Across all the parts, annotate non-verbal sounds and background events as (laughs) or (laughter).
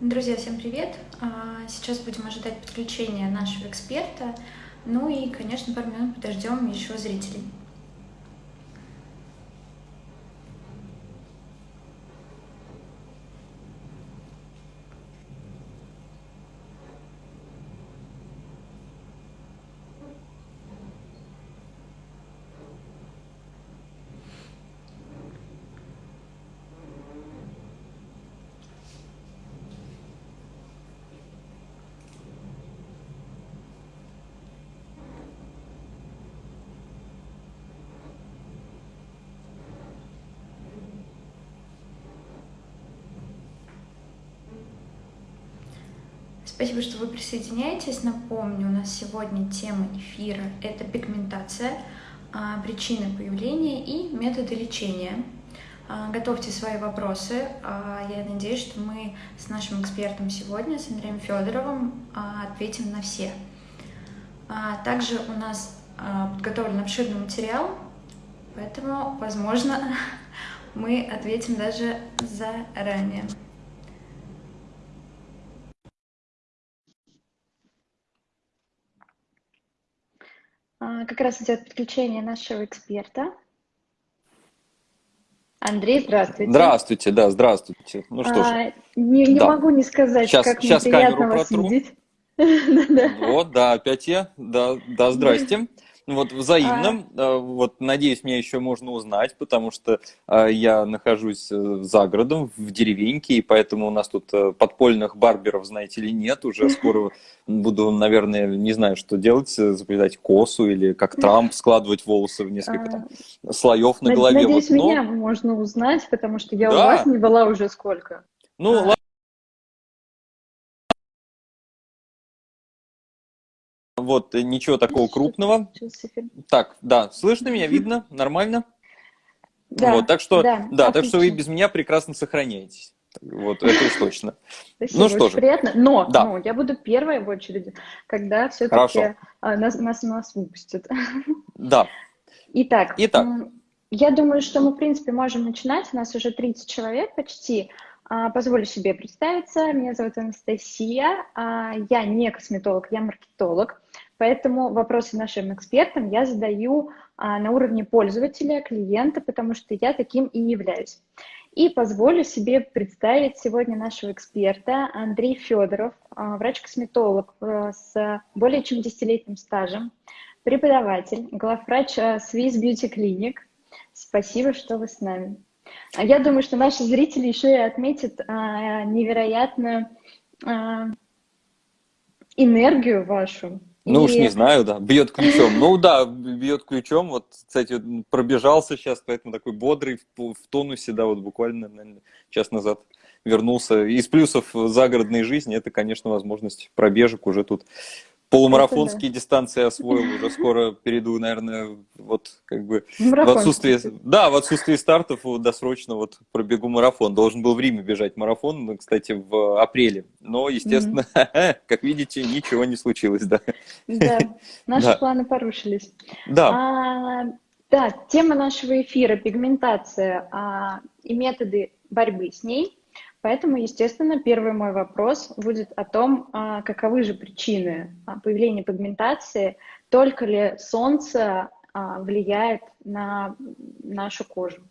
Друзья, всем привет! А, сейчас будем ожидать подключения нашего эксперта. Ну и, конечно, пару минут подождем еще зрителей. Спасибо, что вы присоединяетесь. Напомню, у нас сегодня тема эфира – это пигментация, а, причины появления и методы лечения. А, готовьте свои вопросы. А, я надеюсь, что мы с нашим экспертом сегодня, с Андреем Федоровым, ответим на все. Также у нас подготовлен обширный материал, поэтому, возможно, (laughs) мы ответим даже заранее. Как раз идет подключение нашего эксперта. Андрей, здравствуйте. Здравствуйте, да, здравствуйте. Ну что а, ж. Не, не да. могу не сказать, сейчас, как сейчас мне приятно вас протру. видеть. (laughs) Вот, да, опять я. Да, да, здрасте. Вот взаимно. А... Вот, надеюсь, меня еще можно узнать, потому что а, я нахожусь э, за городом, в деревеньке, и поэтому у нас тут э, подпольных барберов, знаете ли, нет. Уже (laughs) скоро буду, наверное, не знаю, что делать, э, заплетать косу или как Трамп (laughs) складывать волосы в несколько там, а, слоев на голове. Надеюсь, вот, но... меня можно узнать, потому что я да. у вас не была уже сколько. Ну, а... Вот, э, ничего такого крупного. Так, да, слышно меня, видно, нормально? Да, вот, так что, да, да так что вы без меня прекрасно сохраняетесь. Вот, это уж точно. Спасибо, ну что же. приятно. Но, да. но я буду первой в очереди, когда все-таки а, нас, нас, нас выпустят. Да. Итак, Итак, я думаю, что мы, в принципе, можем начинать. У нас уже 30 человек почти. А, позволю себе представиться. Меня зовут Анастасия. А, я не косметолог, я маркетолог. Поэтому вопросы нашим экспертам я задаю а, на уровне пользователя, клиента, потому что я таким и являюсь. И позволю себе представить сегодня нашего эксперта Андрей Федоров, врач-косметолог э, с более чем десятилетним стажем, преподаватель, главврач э, Swiss Beauty Clinic. Спасибо, что вы с нами. Я думаю, что наши зрители еще и отметят а, невероятную энергию вашу, ну и... уж не знаю, да, бьет ключом. Ну да, бьет ключом. Вот, кстати, пробежался сейчас, поэтому такой бодрый, в, в тонусе, да, вот буквально, наверное, час назад вернулся. Из плюсов загородной жизни это, конечно, возможность пробежек уже тут полумарафонские дистанции освоил, уже скоро перейду, наверное, вот как бы в отсутствие, да, в отсутствие стартов досрочно вот пробегу марафон. Должен был в Риме бежать марафон, ну, кстати, в апреле, но, естественно, mm-hmm. (laughs) как видите, ничего не случилось, да. Да, наши да. планы порушились. Да. А, да, тема нашего эфира – пигментация а, и методы борьбы с ней – Поэтому, естественно, первый мой вопрос будет о том, а, каковы же причины а, появления пигментации, только ли солнце а, влияет на нашу кожу.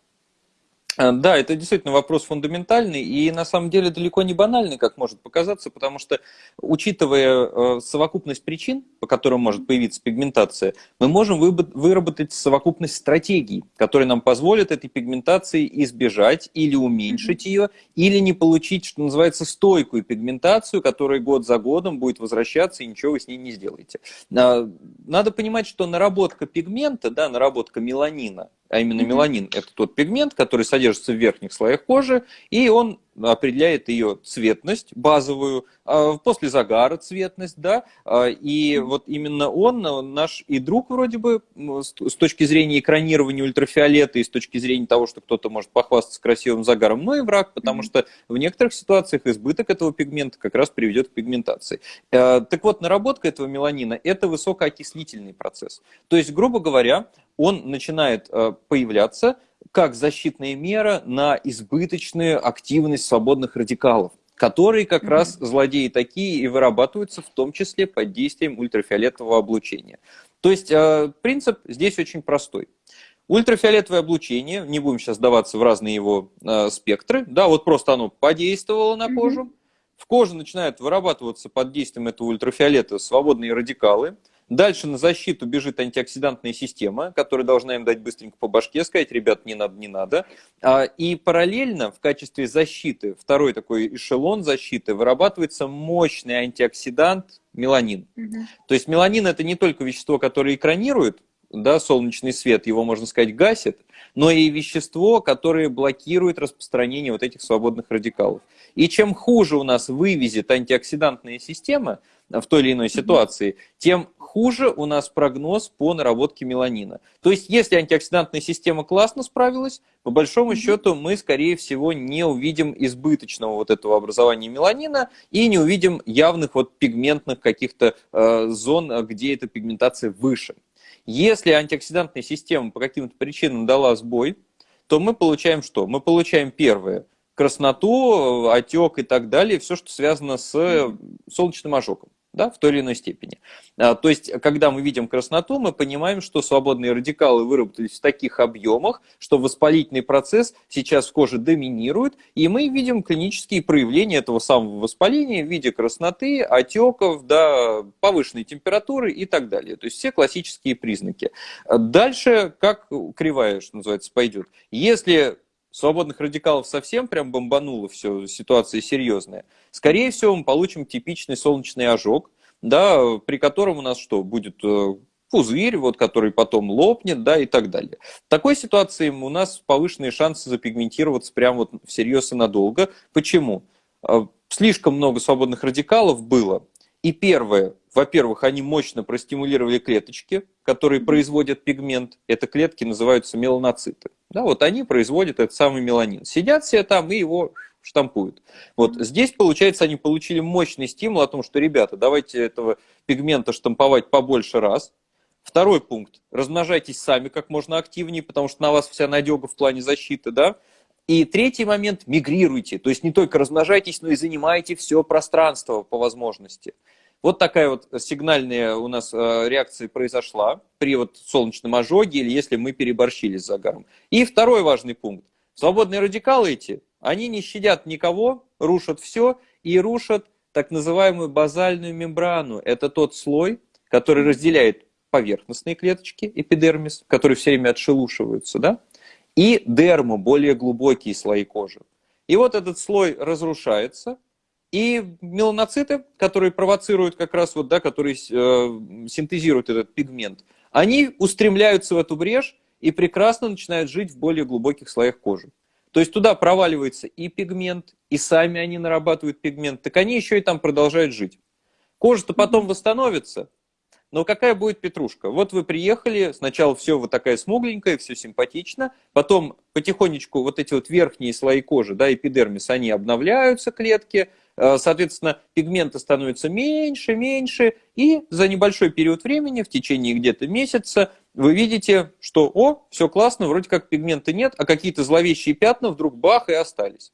Э, да, это действительно вопрос фундаментальный и на самом деле далеко не банальный, как может показаться, потому что, учитывая э, совокупность причин, по которым может появиться пигментация, мы можем выработать совокупность стратегий, которые нам позволят этой пигментации избежать или уменьшить ее, или не получить, что называется, стойкую пигментацию, которая год за годом будет возвращаться и ничего вы с ней не сделаете. А, надо понимать, что наработка пигмента, да, наработка меланина, а именно меланин – это тот пигмент, который содержится в верхних слоях кожи, и он определяет ее цветность базовую, а, после загара цветность, да, а, и вот именно он наш и друг вроде бы с точки зрения экранирования ультрафиолета и с точки зрения того, что кто-то может похвастаться красивым загаром, но и враг, потому что в некоторых ситуациях избыток этого пигмента как раз приведет к пигментации. А, так вот, наработка этого меланина – это высокоокислительный процесс. То есть, грубо говоря, он начинает появляться как защитная мера на избыточную активность свободных радикалов которые как mm-hmm. раз злодеи такие и вырабатываются в том числе под действием ультрафиолетового облучения. То есть э, принцип здесь очень простой. Ультрафиолетовое облучение, не будем сейчас сдаваться в разные его э, спектры, да, вот просто оно подействовало на кожу, mm-hmm. в коже начинают вырабатываться под действием этого ультрафиолета свободные радикалы, Дальше на защиту бежит антиоксидантная система, которая должна им дать быстренько по башке, сказать, ребят, не надо, не надо. А, и параллельно в качестве защиты, второй такой эшелон защиты, вырабатывается мощный антиоксидант меланин. Угу. То есть меланин это не только вещество, которое экранирует да, солнечный свет, его, можно сказать, гасит, но и вещество, которое блокирует распространение вот этих свободных радикалов. И чем хуже у нас вывезет антиоксидантная система в той или иной ситуации, тем хуже у нас прогноз по наработке меланина. То есть, если антиоксидантная система классно справилась, по большому счету мы, скорее всего, не увидим избыточного вот этого образования меланина и не увидим явных вот пигментных каких-то э, зон, где эта пигментация выше. Если антиоксидантная система по каким-то причинам дала сбой, то мы получаем что? Мы получаем первое – красноту, отек и так далее, все, что связано с солнечным ожогом да, в той или иной степени. А, то есть, когда мы видим красноту, мы понимаем, что свободные радикалы выработались в таких объемах, что воспалительный процесс сейчас в коже доминирует, и мы видим клинические проявления этого самого воспаления в виде красноты, отеков, да, повышенной температуры и так далее. То есть, все классические признаки. Дальше, как кривая, что называется, пойдет. Если свободных радикалов совсем прям бомбануло все, ситуация серьезная, скорее всего мы получим типичный солнечный ожог, да, при котором у нас что, будет э, пузырь, вот, который потом лопнет, да, и так далее. В такой ситуации у нас повышенные шансы запигментироваться прям вот всерьез и надолго. Почему? Э, слишком много свободных радикалов было. И первое, во-первых, они мощно простимулировали клеточки, которые производят пигмент. Это клетки называются меланоциты. Да, вот они производят этот самый меланин. Сидят все там и его штампуют. Вот здесь, получается, они получили мощный стимул о том, что, ребята, давайте этого пигмента штамповать побольше раз. Второй пункт. Размножайтесь сами как можно активнее, потому что на вас вся надега в плане защиты, да. И третий момент – мигрируйте. То есть не только размножайтесь, но и занимайте все пространство по возможности. Вот такая вот сигнальная у нас э, реакция произошла при вот солнечном ожоге или если мы переборщили с загаром. И второй важный пункт. Свободные радикалы эти, они не щадят никого, рушат все и рушат так называемую базальную мембрану. Это тот слой, который разделяет поверхностные клеточки, эпидермис, которые все время отшелушиваются, да, и дерму, более глубокие слои кожи. И вот этот слой разрушается, и меланоциты, которые провоцируют как раз вот, да, которые э, синтезируют этот пигмент, они устремляются в эту брешь и прекрасно начинают жить в более глубоких слоях кожи. То есть туда проваливается и пигмент, и сами они нарабатывают пигмент, так они еще и там продолжают жить. Кожа-то потом восстановится, но какая будет петрушка? Вот вы приехали, сначала все вот такая смугленькая, все симпатично, потом потихонечку вот эти вот верхние слои кожи, да, эпидермис, они обновляются, клетки, соответственно, пигмента становится меньше, меньше, и за небольшой период времени, в течение где-то месяца, вы видите, что, о, все классно, вроде как пигмента нет, а какие-то зловещие пятна вдруг бах и остались.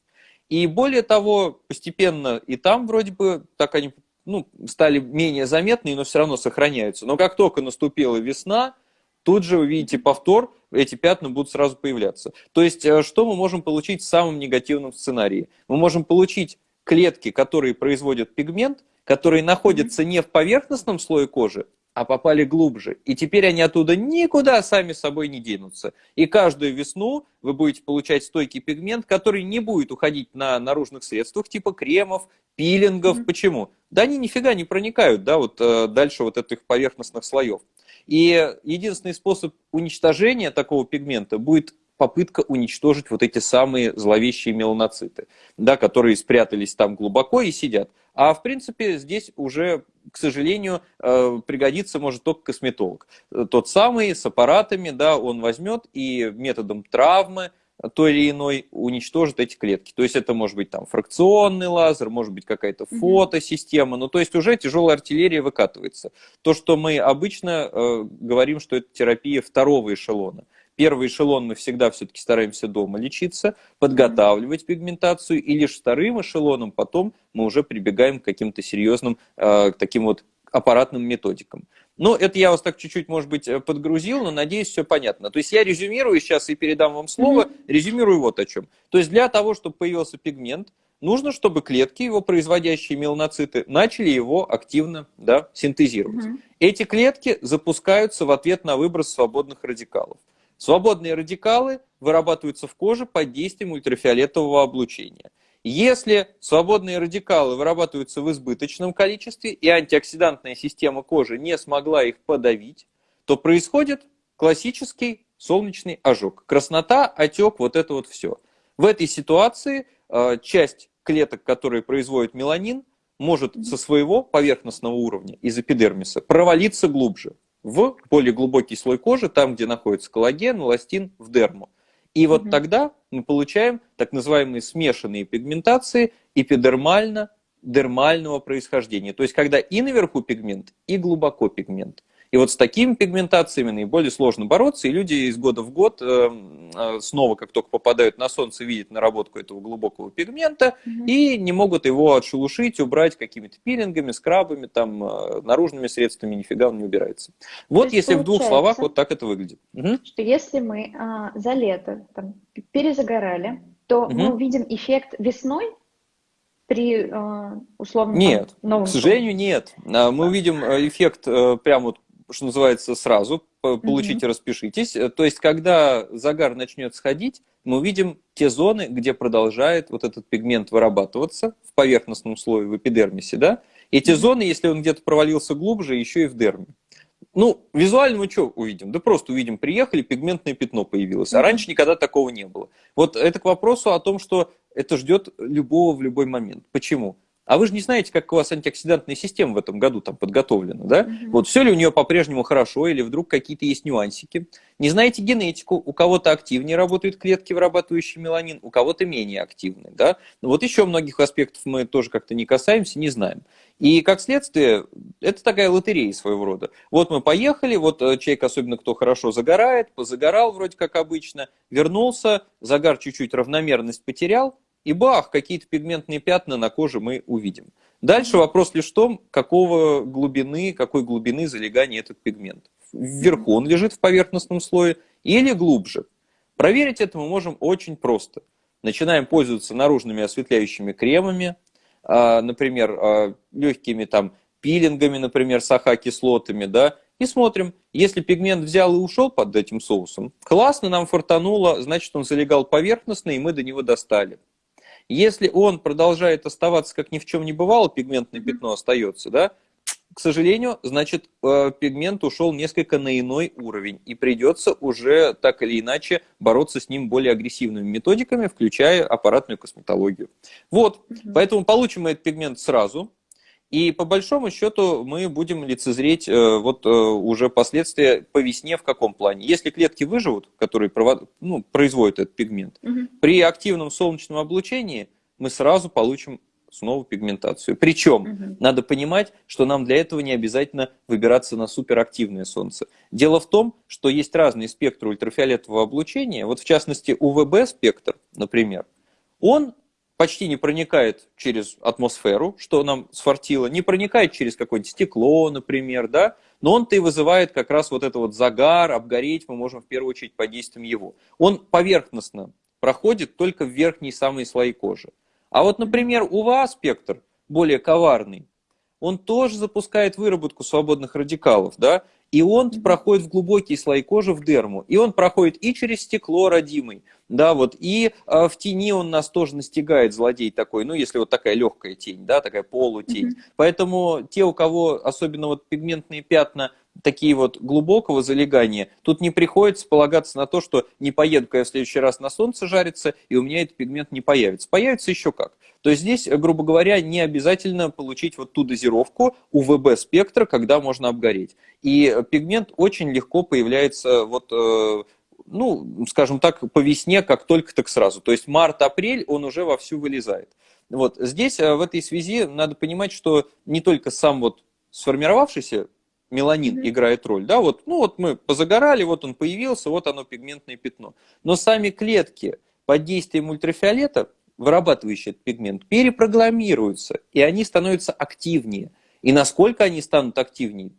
И более того, постепенно и там вроде бы так они ну, стали менее заметны, но все равно сохраняются. Но как только наступила весна, тут же вы видите повтор, эти пятна будут сразу появляться. То есть, э, что мы можем получить в самом негативном сценарии? Мы можем получить клетки, которые производят пигмент, которые находятся не в поверхностном слое кожи, а попали глубже. И теперь они оттуда никуда сами собой не денутся. И каждую весну вы будете получать стойкий пигмент, который не будет уходить на наружных средствах, типа кремов, пилингов. Mm-hmm. Почему? Да они нифига не проникают, да, вот э, дальше вот этих поверхностных слоев. И единственный способ уничтожения такого пигмента будет попытка уничтожить вот эти самые зловещие меланоциты, да, которые спрятались там глубоко и сидят. А в принципе здесь уже, к сожалению, э, пригодится может только косметолог. Тот самый с аппаратами, да, он возьмет и методом травмы, той или иной уничтожит эти клетки. То есть это может быть там фракционный лазер, может быть какая-то фотосистема, ну то есть уже тяжелая артиллерия выкатывается. То, что мы обычно э, говорим, что это терапия второго эшелона. Первый эшелон мы всегда все-таки стараемся дома лечиться, подготавливать пигментацию, и лишь вторым эшелоном потом мы уже прибегаем к каким-то серьезным э, таким вот аппаратным методикам. Ну, это я вас так чуть-чуть, может быть, э, подгрузил, но надеюсь, все понятно. То есть я резюмирую сейчас и передам вам слово, mm-hmm. резюмирую вот о чем. То есть для того, чтобы появился пигмент, нужно, чтобы клетки, его производящие меланоциты, начали его активно да, синтезировать. Mm-hmm. Эти клетки запускаются в ответ на выброс свободных радикалов. Свободные радикалы вырабатываются в коже под действием ультрафиолетового облучения. Если свободные радикалы вырабатываются в избыточном количестве и антиоксидантная система кожи не смогла их подавить, то происходит классический солнечный ожог. Краснота, отек, вот это вот все. В этой ситуации э, часть клеток, которые производят меланин, может со своего поверхностного уровня из эпидермиса провалиться глубже в более глубокий слой кожи, там, где находится коллаген, эластин, в дерму. И вот угу. тогда мы получаем так называемые смешанные пигментации эпидермально-дермального происхождения. То есть, когда и наверху пигмент, и глубоко пигмент. И вот с такими пигментациями наиболее сложно бороться, и люди из года в год э, э, снова, как только попадают на солнце, видят наработку этого глубокого пигмента угу. и не могут его отшелушить, убрать какими-то пилингами, скрабами, там, э, наружными средствами, нифига он не убирается. Вот если в двух словах вот так это выглядит. Угу. Что если мы а, за лето там, перезагорали, то угу. мы увидим эффект весной, при э, условном Нет, новом к сожалению, нет. А, мы увидим эффект прямо вот что называется, сразу, получите, mm-hmm. распишитесь. То есть, когда загар начнет сходить, мы увидим те зоны, где продолжает вот этот пигмент вырабатываться в поверхностном слое, в эпидермисе, да? Эти mm-hmm. зоны, если он где-то провалился глубже, еще и в дерме. Ну, визуально мы что увидим? Да просто увидим, приехали, пигментное пятно появилось. А раньше никогда такого не было. Вот это к вопросу о том, что это ждет любого в любой момент. Почему? А вы же не знаете, как у вас антиоксидантная система в этом году там подготовлена, да? Угу. Вот все ли у нее по-прежнему хорошо, или вдруг какие-то есть нюансики. Не знаете генетику, у кого-то активнее работают клетки, вырабатывающие меланин, у кого-то менее активные, да? Но вот еще многих аспектов мы тоже как-то не касаемся, не знаем. И как следствие, это такая лотерея своего рода. Вот мы поехали, вот э, человек, особенно кто хорошо загорает, позагорал вроде как обычно, вернулся, загар чуть-чуть равномерность потерял, и бах, какие-то пигментные пятна на коже мы увидим. Дальше вопрос лишь в том, какого глубины, какой глубины залегания этот пигмент. Вверху он лежит в поверхностном слое или глубже. Проверить это мы можем очень просто. Начинаем пользоваться наружными осветляющими кремами, а, например, а, легкими там пилингами, например, с АХ-кислотами, да, и смотрим, если пигмент взял и ушел под этим соусом, классно нам фартануло, значит он залегал поверхностно, и мы до него достали. Если он продолжает оставаться, как ни в чем не бывало, пигментное пятно остается, да, к сожалению, значит, э, пигмент ушел несколько на иной уровень, и придется уже так или иначе бороться с ним более агрессивными методиками, включая аппаратную косметологию. Вот, поэтому получим мы этот пигмент сразу, и по большому счету мы будем лицезреть э, вот э, уже последствия по весне в каком плане. Если клетки выживут, которые ну, производят этот пигмент, угу. при активном солнечном облучении мы сразу получим снова пигментацию. Причем угу. надо понимать, что нам для этого не обязательно выбираться на суперактивное солнце. Дело в том, что есть разные спектры ультрафиолетового облучения. Вот в частности УВБ-спектр, например, он почти не проникает через атмосферу, что нам сфартило, не проникает через какое-нибудь стекло, например, да, но он-то и вызывает как раз вот это вот загар, обгореть мы можем в первую очередь под действием его. Он поверхностно проходит только в верхние самые слои кожи. А вот, например, у вас спектр более коварный, он тоже запускает выработку свободных радикалов, да, и он проходит в глубокие слои кожи, в дерму. И он проходит и через стекло родимый, да, вот, и э, в тени он нас тоже настигает, злодей такой, ну, если вот такая легкая тень, да, такая полутень. Mm-hmm. Поэтому те, у кого особенно вот пигментные пятна такие вот глубокого залегания, тут не приходится полагаться на то, что не поеду-ка я в следующий раз на солнце жариться, и у меня этот пигмент не появится. Появится еще как. То есть здесь, грубо говоря, не обязательно получить вот ту дозировку УВБ-спектра, когда можно обгореть. И пигмент очень легко появляется вот э, ну, скажем так, по весне, как только так сразу. То есть март-апрель он уже вовсю вылезает. Вот здесь э, в этой связи надо понимать, что не только сам вот сформировавшийся меланин mm-hmm. играет роль, да, вот, ну вот мы позагорали, вот он появился, вот оно пигментное пятно. Но сами клетки под действием ультрафиолета, вырабатывающие этот пигмент, перепрограммируются, и они становятся активнее. И насколько они станут активнее,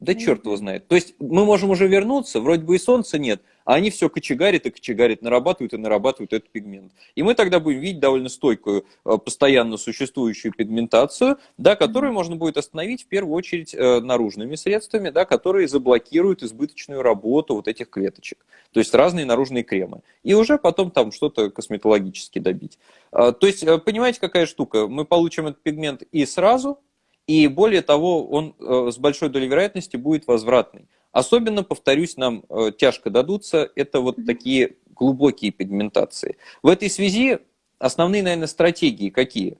да черт его знает. То есть мы можем уже вернуться, вроде бы и солнца нет, а они все кочегарят и кочегарят, нарабатывают и нарабатывают этот пигмент. И мы тогда будем видеть довольно стойкую, э, постоянно существующую пигментацию, да, которую можно будет остановить в первую очередь э, наружными средствами, да, которые заблокируют избыточную работу вот этих клеточек. То есть разные наружные кремы. И уже потом там что-то косметологически добить. А, то есть, э, понимаете, какая штука? Мы получим этот пигмент и сразу, и более того, он с большой долей вероятности будет возвратный. Особенно, повторюсь, нам э, тяжко дадутся, это вот такие глубокие пигментации. В этой связи основные, наверное, стратегии какие?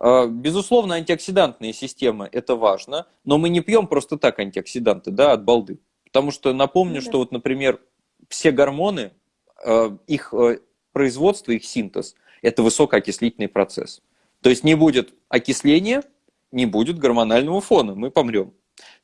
Э, безусловно, антиоксидантные системы – это важно, но мы не пьем просто так антиоксиданты, да, от балды. Потому что напомню, да. что вот, например, все гормоны, э, их производство, их синтез – это высокоокислительный процесс. То есть не будет окисления, не будет гормонального фона, мы помрем.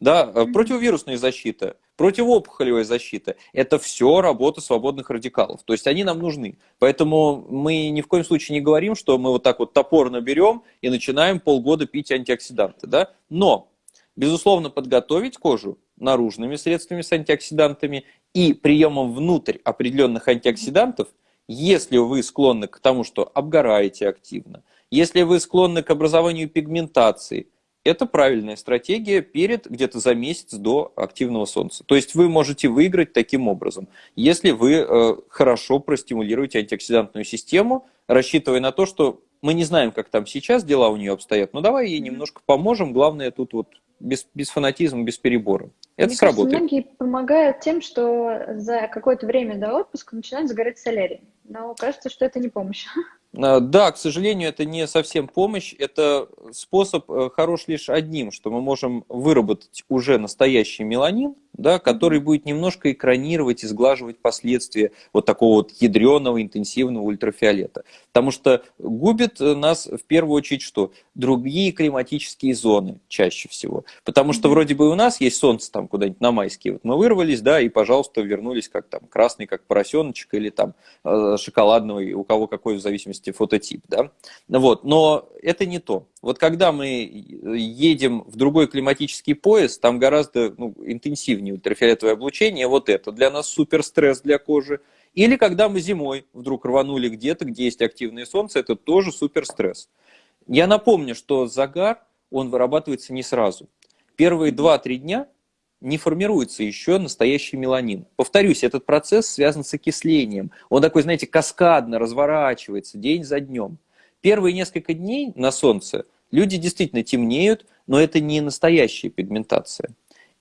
Да, э, противовирусная защита, противоопухолевая защита – это все работа свободных радикалов. То есть они нам нужны. Поэтому мы ни в коем случае не говорим, что мы вот так вот топорно берем и начинаем полгода пить антиоксиданты. Да? Но, безусловно, подготовить кожу наружными средствами с антиоксидантами и приемом внутрь определенных антиоксидантов, если вы склонны к тому, что обгораете активно, если вы склонны к образованию пигментации – это правильная стратегия перед где-то за месяц до активного солнца. То есть вы можете выиграть таким образом, если вы э, хорошо простимулируете антиоксидантную систему, рассчитывая на то, что мы не знаем, как там сейчас дела у нее обстоят, но давай ей немножко поможем, главное тут вот без, без фанатизма, без перебора. Это Мне сработает. Кажется, многие помогают тем, что за какое-то время до отпуска начинают загорать солярий. Но кажется, что это не помощь. (laughs) А, да, к сожалению, это не совсем помощь. Это способ э, хорош лишь одним, что мы можем выработать уже настоящий меланин, да, который будет немножко экранировать и сглаживать последствия вот такого вот ядреного интенсивного ультрафиолета. Потому что губит нас в первую очередь что? Другие климатические зоны чаще всего. Потому что вроде бы у нас есть солнце там куда-нибудь на майские. Вот мы вырвались, да, и, пожалуйста, вернулись как там красный, как поросеночек, или там э, шоколадный, у кого какой в зависимости фототип, да. Вот, но это не то. Вот когда мы едем в другой климатический пояс, там гораздо ну, интенсивнее ультрафиолетовое облучение, вот это для нас супер стресс для кожи. Или когда мы зимой вдруг рванули где-то, где есть активное солнце, это тоже супер стресс. Я напомню, что загар, он вырабатывается не сразу. Первые 2-3 дня не формируется еще настоящий меланин. Повторюсь, этот процесс связан с окислением. Он такой, знаете, каскадно разворачивается день за днем. Первые несколько дней на солнце люди действительно темнеют, но это не настоящая пигментация.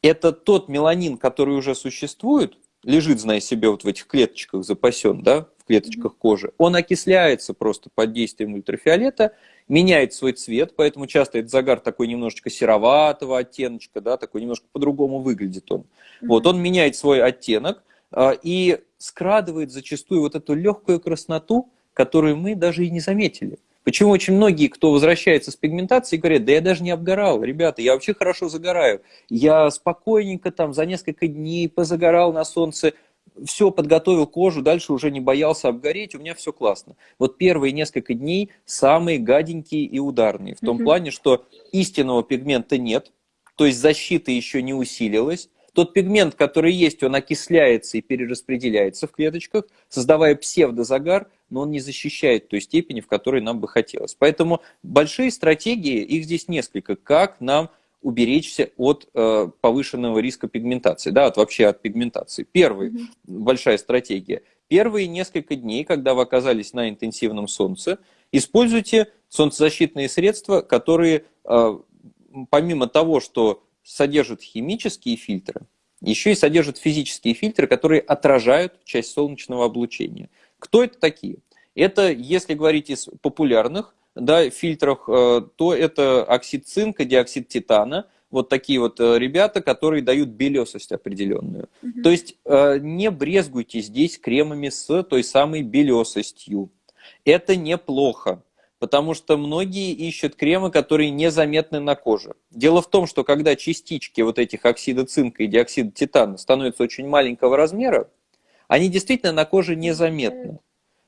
Это тот меланин, который уже существует, лежит, зная себе, вот в этих клеточках запасен, да, клеточках кожи. Он окисляется просто под действием ультрафиолета, меняет свой цвет, поэтому часто этот загар такой немножечко сероватого оттеночка, да, такой немножко по-другому выглядит он. Mm-hmm. Вот, он меняет свой оттенок а, и скрадывает зачастую вот эту легкую красноту, которую мы даже и не заметили. Почему очень многие, кто возвращается с пигментацией, говорят, да я даже не обгорал, ребята, я вообще хорошо загораю. Я спокойненько там за несколько дней позагорал на солнце, все, подготовил кожу, дальше уже не боялся обгореть, у меня все классно. Вот первые несколько дней самые гаденькие и ударные, в том mm-hmm. плане, что истинного пигмента нет, то есть защита еще не усилилась, тот пигмент, который есть, он окисляется и перераспределяется в клеточках, создавая псевдозагар, но он не защищает той степени, в которой нам бы хотелось. Поэтому большие стратегии, их здесь несколько, как нам уберечься от э, повышенного риска пигментации, да, от вообще от пигментации. Первая mm-hmm. большая стратегия. Первые несколько дней, когда вы оказались на интенсивном солнце, используйте солнцезащитные средства, которые э, помимо того, что содержат химические фильтры, еще и содержат физические фильтры, которые отражают часть солнечного облучения. Кто это такие? Это, если говорить из популярных да, фильтрах, э, то это оксид цинка, диоксид титана, вот такие вот э, ребята, которые дают белесость определенную. Угу. То есть э, не брезгуйте здесь кремами с той самой белесостью. Это неплохо. потому что многие ищут кремы, которые незаметны на коже. Дело в том, что когда частички вот этих оксида цинка и диоксида титана становятся очень маленького размера, они действительно на коже незаметны.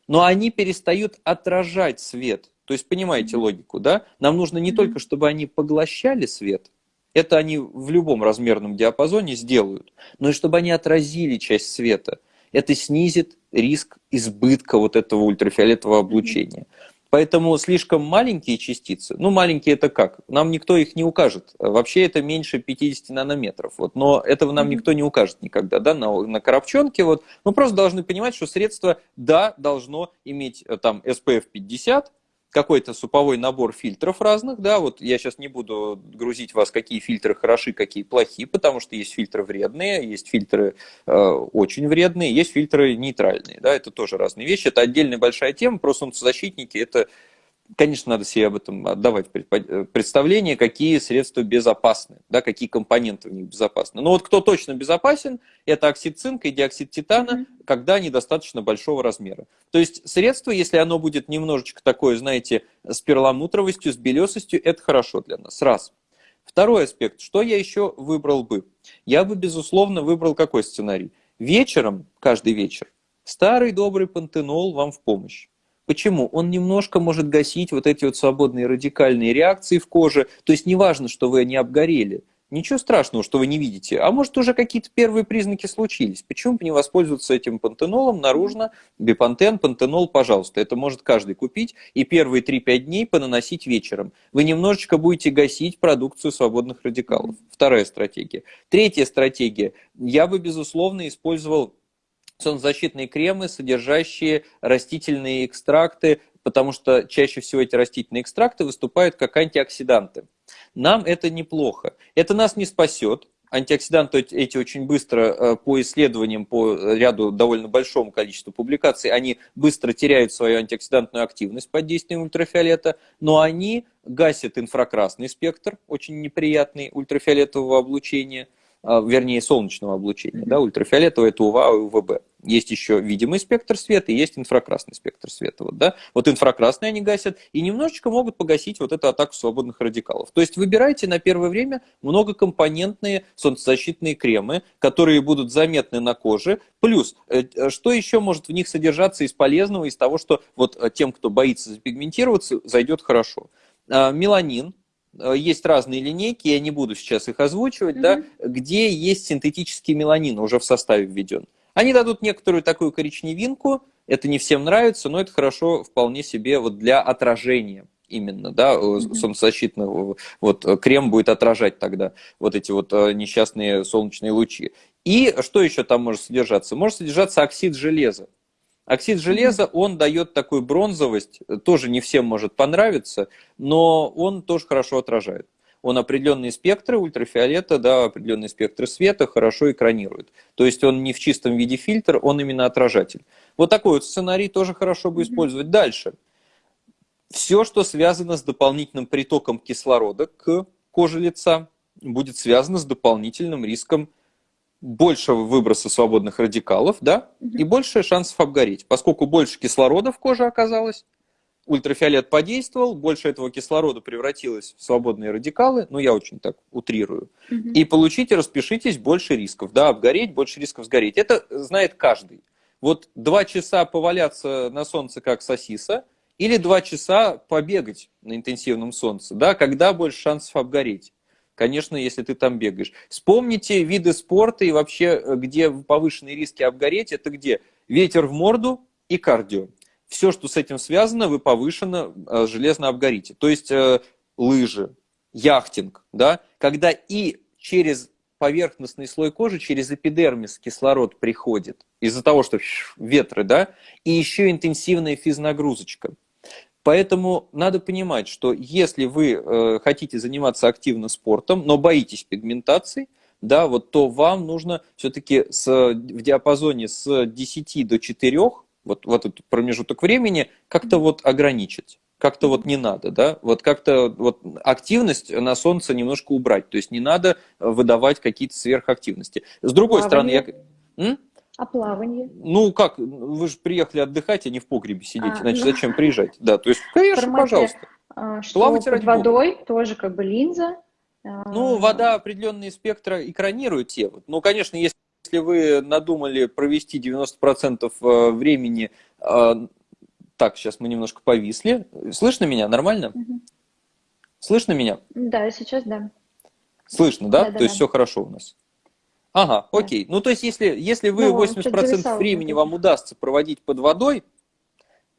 Но они перестают отражать свет. То есть понимаете логику, да? Нам нужно не только, чтобы они поглощали свет, это они в любом размерном диапазоне сделают, но и чтобы они отразили часть света. Это снизит риск избытка вот этого ультрафиолетового облучения. Поэтому слишком маленькие частицы, ну маленькие это как? Нам никто их не укажет. Вообще это меньше 50 нанометров. Вот, но этого нам никто не укажет никогда, да, на, на коробчонке. Вот. Мы просто должны понимать, что средство, да, должно иметь э, там SPF 50, какой-то суповой набор фильтров разных, да, вот я сейчас не буду грузить вас, какие фильтры хороши, какие плохие, потому что есть фильтры вредные, есть фильтры э, очень вредные, есть фильтры нейтральные, да, это тоже разные вещи, это отдельная большая тема, про солнцезащитники это конечно, надо себе об этом отдавать представление, какие средства безопасны, да, какие компоненты в них безопасны. Но вот кто точно безопасен, это оксид цинка и диоксид титана, mm-hmm. когда они достаточно большого размера. То есть средство, если оно будет немножечко такое, знаете, с перламутровостью, с белесостью, это хорошо для нас. Раз. Второй аспект. Что я еще выбрал бы? Я бы, безусловно, выбрал какой сценарий? Вечером, каждый вечер, старый добрый пантенол вам в помощь. Почему? Он немножко может гасить вот эти вот свободные радикальные реакции в коже. То есть неважно, что вы не обгорели. Ничего страшного, что вы не видите. А может уже какие-то первые признаки случились. Почему бы не воспользоваться этим пантенолом наружно? Бипантен, пантенол, пожалуйста. Это может каждый купить и первые 3-5 дней понаносить вечером. Вы немножечко будете гасить продукцию свободных радикалов. Вторая стратегия. Третья стратегия. Я бы, безусловно, использовал солнцезащитные кремы, содержащие растительные экстракты, потому что чаще всего эти растительные экстракты выступают как антиоксиданты. Нам это неплохо. Это нас не спасет. Антиоксиданты эти очень быстро э, по исследованиям, по ряду довольно большому количеству публикаций, они быстро теряют свою антиоксидантную активность под действием ультрафиолета, но они гасят инфракрасный спектр, очень неприятный ультрафиолетового облучения – а, вернее, солнечного облучения, да, ультрафиолетового это УВА и УВБ. Есть еще видимый спектр света и есть инфракрасный спектр света. Вот, да? вот инфракрасные они гасят и немножечко могут погасить вот эту атаку свободных радикалов. То есть выбирайте на первое время многокомпонентные солнцезащитные кремы, которые будут заметны на коже. Плюс, э, что еще может в них содержаться из полезного, из того, что вот э, тем, кто боится запигментироваться, зайдет хорошо. А, меланин, Э, есть разные линейки, я не буду сейчас их озвучивать, mm-hmm. да, где есть синтетический меланин уже в составе введен. Они дадут некоторую такую коричневинку, это не всем нравится, но это хорошо вполне себе вот для отражения именно, да, mm-hmm. солнцезащитного, вот крем будет отражать тогда вот эти вот э, несчастные солнечные лучи. И что еще там может содержаться? Может содержаться оксид железа. Оксид железа, он дает такую бронзовость, тоже не всем может понравиться, но он тоже хорошо отражает. Он определенные спектры ультрафиолета, да, определенные спектры света хорошо экранирует. То есть он не в чистом виде фильтр, он именно отражатель. Вот такой вот сценарий тоже хорошо бы использовать. Дальше. Все, что связано с дополнительным притоком кислорода к коже лица, будет связано с дополнительным риском больше выброса свободных радикалов, да, и больше шансов обгореть. Поскольку больше кислорода в коже оказалось, ультрафиолет подействовал, больше этого кислорода превратилось в свободные радикалы, ну я очень так утрирую, угу. и получите, распишитесь, больше рисков, да, обгореть, больше рисков сгореть. Это знает каждый. Вот два часа поваляться на солнце как сосиса, или два часа побегать на интенсивном солнце, да, когда больше шансов обгореть конечно, если ты там бегаешь. Вспомните виды спорта и вообще, э, где повышенные риски обгореть, это где? Ветер в морду и кардио. Все, что с этим связано, вы повышенно э, железно обгорите. То есть э, лыжи, яхтинг, да, когда и через поверхностный слой кожи, через эпидермис кислород приходит из-за того, что ветры, да, и еще интенсивная физнагрузочка. Поэтому надо понимать, что если вы э, хотите заниматься активно спортом, но боитесь пигментации, да, вот, то вам нужно все-таки в диапазоне с 10 до 4, вот, вот этот промежуток времени, как-то вот ограничить. Как-то вот не надо, да, вот как-то вот активность на солнце немножко убрать, то есть не надо выдавать какие-то сверхактивности. С другой а стороны, я... М? А плавание? Ну как, вы же приехали отдыхать, а не в погребе сидеть, а, значит, ну... зачем приезжать? Да, то есть, конечно, формате, пожалуйста. А, что Плавайте под водой Бога. тоже как бы линза. А, ну, вода определенные спектра экранирует те. Ну, конечно, если вы надумали провести 90% э, времени... Э, так, сейчас мы немножко повисли. Слышно меня? Нормально? Угу. Слышно меня? Да, сейчас да. Слышно, да? да, да то есть да. все хорошо у нас. Ага, да. окей. Ну, то есть, если, если вы ну, 80% времени вам удастся проводить под водой,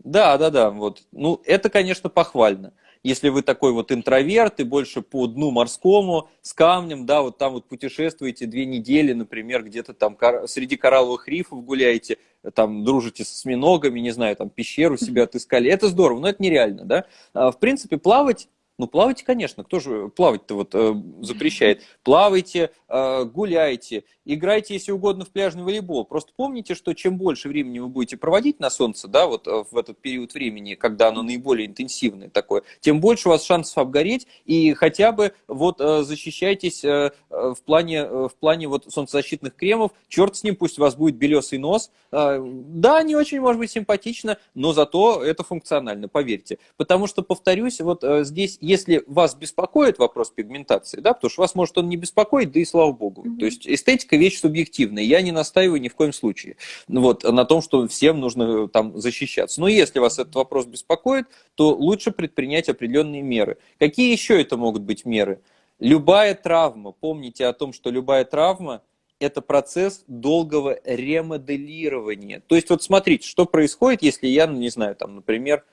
да, да, да, вот. Ну, это, конечно, похвально. Если вы такой вот интроверт и больше по дну морскому, с камнем, да, вот там вот путешествуете две недели, например, где-то там среди коралловых рифов гуляете, там дружите с осьминогами, не знаю, там пещеру себе отыскали. Это здорово, но это нереально, да. А, в принципе, плавать ну, плавайте, конечно, кто же плавать-то вот э, запрещает? Плавайте, э, гуляйте, играйте, если угодно, в пляжный волейбол. Просто помните, что чем больше времени вы будете проводить на солнце, да, вот э, в этот период времени, когда оно наиболее интенсивное такое, тем больше у вас шансов обгореть, и хотя бы вот э, защищайтесь э, в плане, в плане вот солнцезащитных кремов, черт с ним, пусть у вас будет белесый нос. Да, не очень, может быть, симпатично, но зато это функционально, поверьте. Потому что, повторюсь, вот здесь, если вас беспокоит вопрос пигментации, да, потому что вас может он не беспокоить, да и слава богу. Mm-hmm. То есть эстетика вещь субъективная. Я не настаиваю ни в коем случае вот, на том, что всем нужно там защищаться. Но если вас этот вопрос беспокоит, то лучше предпринять определенные меры. Какие еще это могут быть меры? Любая травма, помните о том, что любая травма – это процесс долгого ремоделирования. То есть вот смотрите, что происходит, если я, ну, не знаю, там, например,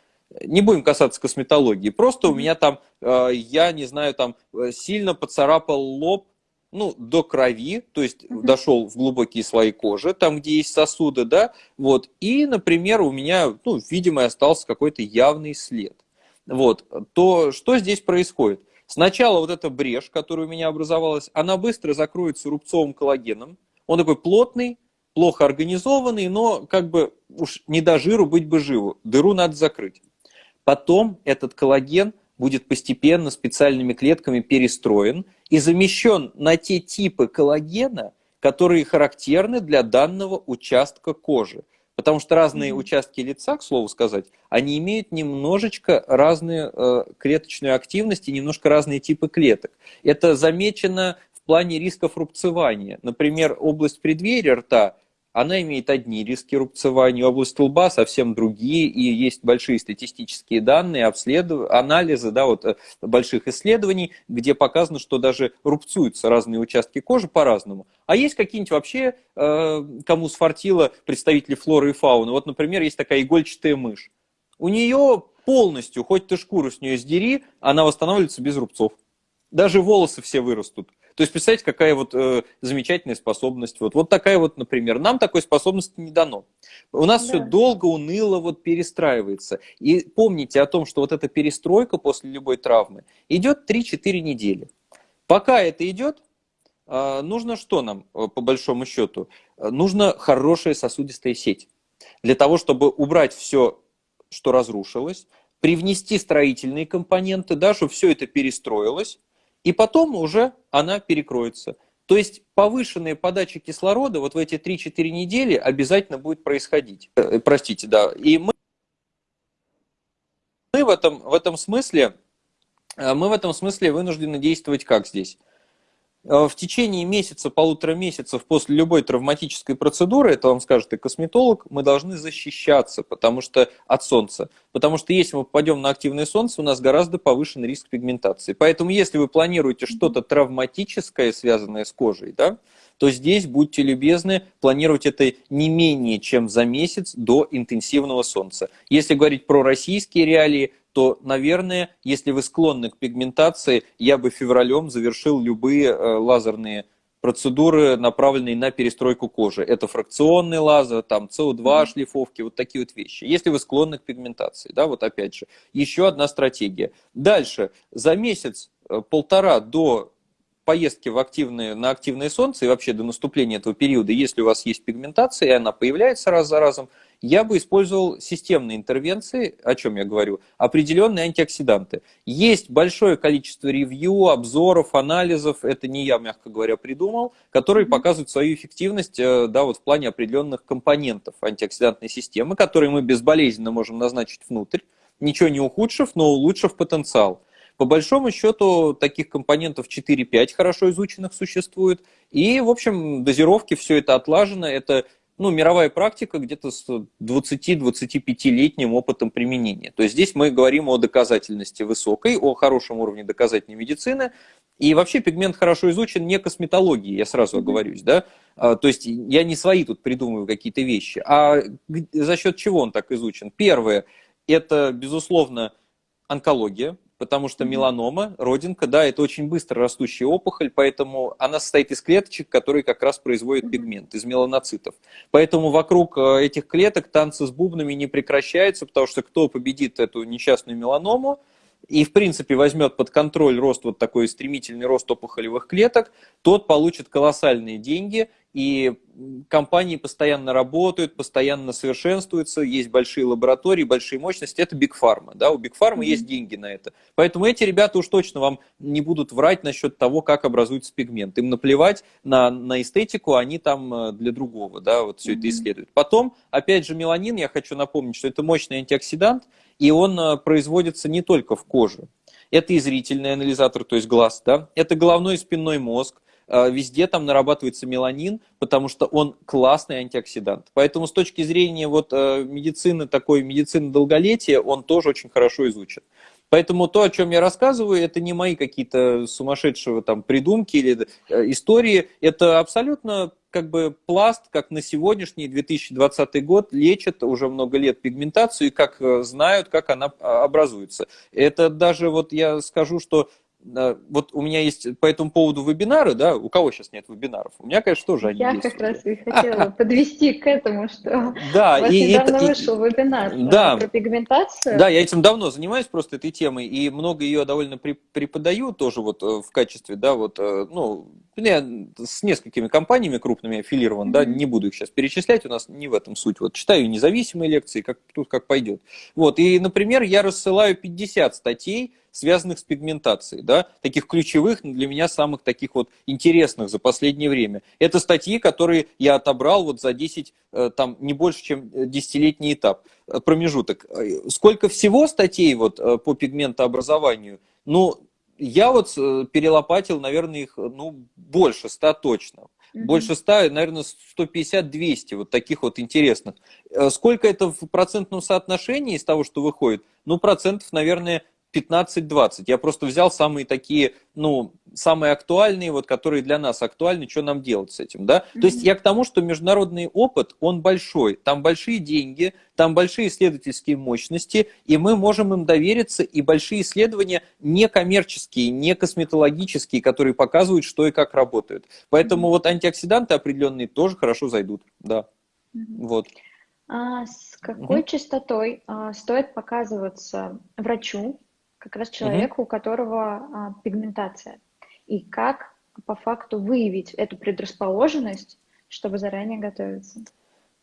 не будем касаться косметологии, просто у меня там, э, я не знаю, там э, сильно поцарапал лоб ну, до крови, то есть mm-hmm. дошел в глубокие слои кожи, там, где есть сосуды, да, вот, и, например, у меня, ну, видимо, остался какой-то явный след. Вот, то что здесь происходит? Сначала вот эта брешь, которая у меня образовалась, она быстро закроется рубцовым коллагеном, он такой плотный, плохо организованный, но как бы уж не до жиру быть бы живу, дыру надо закрыть. Потом этот коллаген будет постепенно специальными клетками перестроен и замещен на те типы коллагена, которые характерны для данного участка кожи. Потому что разные mm-hmm. участки лица, к слову сказать, они имеют немножечко разную э, клеточную активность и немножко разные типы клеток. Это замечено в плане рисков рубцевания. Например, область преддверия рта она имеет одни риски рубцевания, область лба совсем другие, и есть большие статистические данные, обследов... анализы да, вот, э, больших исследований, где показано, что даже рубцуются разные участки кожи по-разному. А есть какие-нибудь вообще, э, кому сфартило представители флоры и фауны. Вот, например, есть такая игольчатая мышь. У нее полностью, хоть ты шкуру с нее сдери, она восстанавливается без рубцов. Даже волосы все вырастут. То есть, представьте, какая вот э, замечательная способность. Вот, вот такая вот, например, нам такой способности не дано. У нас да. все долго, уныло вот перестраивается. И помните о том, что вот эта перестройка после любой травмы идет 3-4 недели. Пока это идет, э, нужно что нам, э, по большому счету? Нужно хорошая сосудистая сеть. Для того, чтобы убрать все, что разрушилось, привнести строительные компоненты, да, чтобы все это перестроилось, и потом уже она перекроется. То есть повышенная подача кислорода вот в эти 3-4 недели обязательно будет происходить. Э, простите, да. И мы, мы в, этом, в этом смысле э, мы в этом смысле вынуждены действовать как здесь? Э, в течение месяца, полутора месяцев после любой травматической процедуры, это вам скажет и косметолог, мы должны защищаться потому что, от солнца. Потому что если мы попадем на активное солнце, у нас гораздо повышен риск пигментации. Поэтому если вы планируете что-то травматическое, связанное с кожей, да, то здесь будьте любезны планировать это не менее чем за месяц до интенсивного солнца. Если говорить про российские реалии, то, наверное, если вы склонны к пигментации, я бы февралем завершил любые э, лазерные процедуры, направленные на перестройку кожи. Это фракционный лазер, там СО2 шлифовки, вот такие вот вещи. Если вы склонны к пигментации, да, вот опять же, еще одна стратегия. Дальше, за месяц-полтора э, до поездки в активное, на активное солнце и вообще до наступления этого периода, если у вас есть пигментация, и она появляется раз за разом, я бы использовал системные интервенции, о чем я говорю, определенные антиоксиданты. Есть большое количество ревью, обзоров, анализов, это не я, мягко говоря, придумал, которые показывают свою эффективность э, да, вот в плане определенных компонентов антиоксидантной системы, которые мы безболезненно можем назначить внутрь, ничего не ухудшив, но улучшив потенциал. По большому счету, таких компонентов 4-5 хорошо изученных существует. И, в общем, дозировки, все это отлажено. Это ну, мировая практика где-то с 20-25-летним опытом применения. То есть здесь мы говорим о доказательности высокой, о хорошем уровне доказательной медицины. И вообще пигмент хорошо изучен не косметологией, я сразу оговорюсь, да. А, то есть я не свои тут придумываю какие-то вещи, а за счет чего он так изучен? Первое, это, безусловно, онкология, потому что меланома, родинка, да, это очень быстро растущая опухоль, поэтому она состоит из клеточек, которые как раз производят пигмент, из меланоцитов. Поэтому вокруг э, этих клеток танцы с бубнами не прекращаются, потому что кто победит эту несчастную меланому, и, в принципе, возьмет под контроль рост, вот такой стремительный рост опухолевых клеток, тот получит колоссальные деньги, и компании постоянно работают, постоянно совершенствуются, есть большие лаборатории, большие мощности, это Big Pharma, да, у Big Pharma mm-hmm. есть деньги на это. Поэтому эти ребята уж точно вам не будут врать насчет того, как образуется пигмент. Им наплевать на, на эстетику, они там э, для другого, да, вот все mm-hmm. это исследуют. Потом, опять же, меланин, я хочу напомнить, что это мощный антиоксидант, и он э, производится не только в коже. Это и зрительный анализатор, то есть глаз, да, это головной и спинной мозг, везде там нарабатывается меланин, потому что он классный антиоксидант. Поэтому с точки зрения вот э, медицины, такой медицины долголетия, он тоже очень хорошо изучен. Поэтому то, о чем я рассказываю, это не мои какие-то сумасшедшие там придумки или э, истории, это абсолютно как бы пласт, как на сегодняшний 2020 год лечат уже много лет пигментацию и как знают, как она а, образуется. Это даже вот я скажу, что вот у меня есть по этому поводу вебинары, да, у кого сейчас нет вебинаров? У меня, конечно, тоже они Я есть. как раз и хотела (laughs) подвести к этому, что да, у вас и недавно это, вышел и, вебинар да, про пигментацию. Да, я этим давно занимаюсь просто этой темой, и много ее довольно преподаю тоже вот э, в качестве, да, вот, э, ну, я с несколькими компаниями крупными аффилирован, mm-hmm. да, не буду их сейчас перечислять, у нас не в этом суть. Вот читаю независимые лекции, как тут как пойдет. Вот, и, например, я рассылаю 50 статей, связанных с пигментацией, да, таких ключевых для меня самых таких вот интересных за последнее время. Это статьи, которые я отобрал вот за 10, э, там, не больше, чем десятилетний этап, э, промежуток. Э, сколько всего статей вот по пигментообразованию? Ну, я вот перелопатил, наверное, их, ну, больше ста точно. Больше 100, наверное, 150-200 вот таких вот интересных. Сколько это в процентном соотношении из того, что выходит? Ну, процентов, наверное, 15-20. Я просто взял самые такие, ну, самые актуальные, вот, которые для нас актуальны, что нам делать с этим, да? Mm-hmm. То есть я к тому, что международный опыт, он большой, там большие деньги, там большие исследовательские мощности, и мы можем им довериться, и большие исследования не коммерческие, не косметологические, которые показывают, что и как работают. Поэтому mm-hmm. вот антиоксиданты определенные тоже хорошо зайдут, да. Mm-hmm. Вот. А с какой mm-hmm. частотой а, стоит показываться врачу, как раз человеку, угу. у которого а, пигментация. И как по факту выявить эту предрасположенность, чтобы заранее готовиться.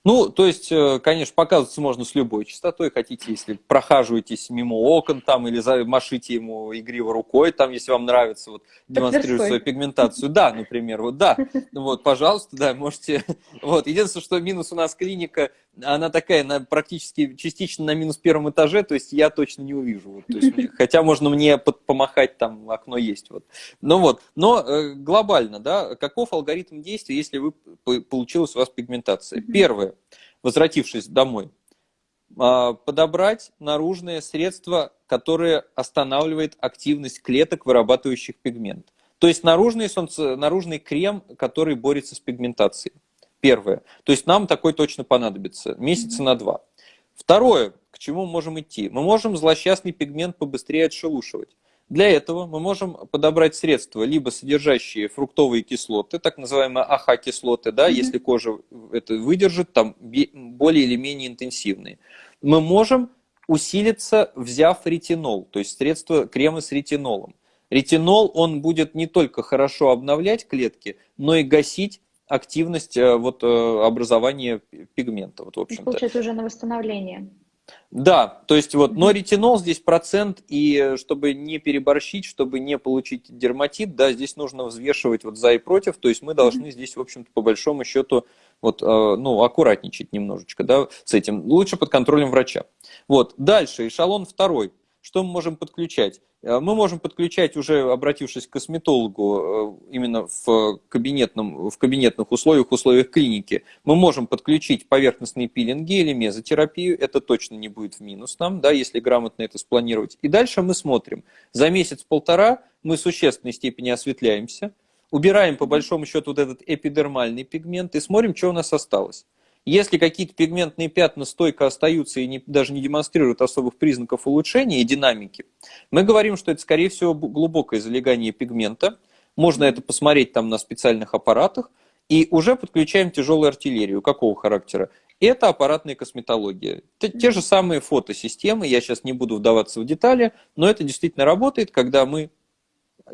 Ну, то есть, э, конечно, показываться можно с любой частотой. Хотите, если прохаживаетесь мимо окон там или машите ему игриво рукой, там, если вам нравится, вот, демонстрирует свою пигментацию. Да, например, вот, да. (laughs) Вот, пожалуйста, да, можете. (laughs) Вот, единственное, что минус у нас клиника, она такая, она практически частично на минус первом этаже, то есть я точно не увижу. Вот, то есть, (laughs) хотя можно мне помахать, там окно есть. Вот. Ну вот, но э, глобально, да, каков алгоритм действия, если вы, получилась у вас пигментация? Первое возвратившись домой, а, подобрать наружное средство, которое останавливает активность клеток, вырабатывающих пигмент. То есть наружный, солнце, наружный крем, который борется с пигментацией. Первое. То есть нам такой точно понадобится месяца на два. Второе, к чему мы можем идти? Мы можем злосчастный пигмент побыстрее отшелушивать. Для этого мы можем подобрать средства, либо содержащие фруктовые кислоты, так называемые АХ-кислоты, да, mm-hmm. если кожа это выдержит, там более или менее интенсивные. Мы можем усилиться, взяв ретинол, то есть средства крема с ретинолом. Ретинол, он будет не только хорошо обновлять клетки, но и гасить активность вот, образования пигмента. Вот, в общем-то. Получается уже на восстановление. Да, то есть вот, но ретинол здесь процент, и чтобы не переборщить, чтобы не получить дерматит, да, здесь нужно взвешивать вот за и против, то есть мы должны здесь, в общем-то, по большому счету, вот, э, ну, аккуратничать немножечко, да, с этим, лучше под контролем врача. Вот, дальше, эшелон второй – что мы можем подключать? Э, мы можем подключать, уже обратившись к косметологу, э, именно в, кабинетном, в кабинетных условиях, условиях клиники, мы можем подключить поверхностные пилинги или мезотерапию. Это точно не будет в минус нам, да, если грамотно это спланировать. И дальше мы смотрим. За месяц-полтора мы в существенной степени осветляемся, убираем по большому счету вот этот эпидермальный пигмент и смотрим, что у нас осталось. Если какие-то пигментные пятна стойко остаются и не, даже не демонстрируют особых признаков улучшения и динамики, мы говорим, что это, скорее всего, глубокое залегание пигмента. Можно это посмотреть там на специальных аппаратах. И уже подключаем тяжелую артиллерию. Какого характера? Это аппаратная косметология. Это те же самые фотосистемы, я сейчас не буду вдаваться в детали, но это действительно работает, когда мы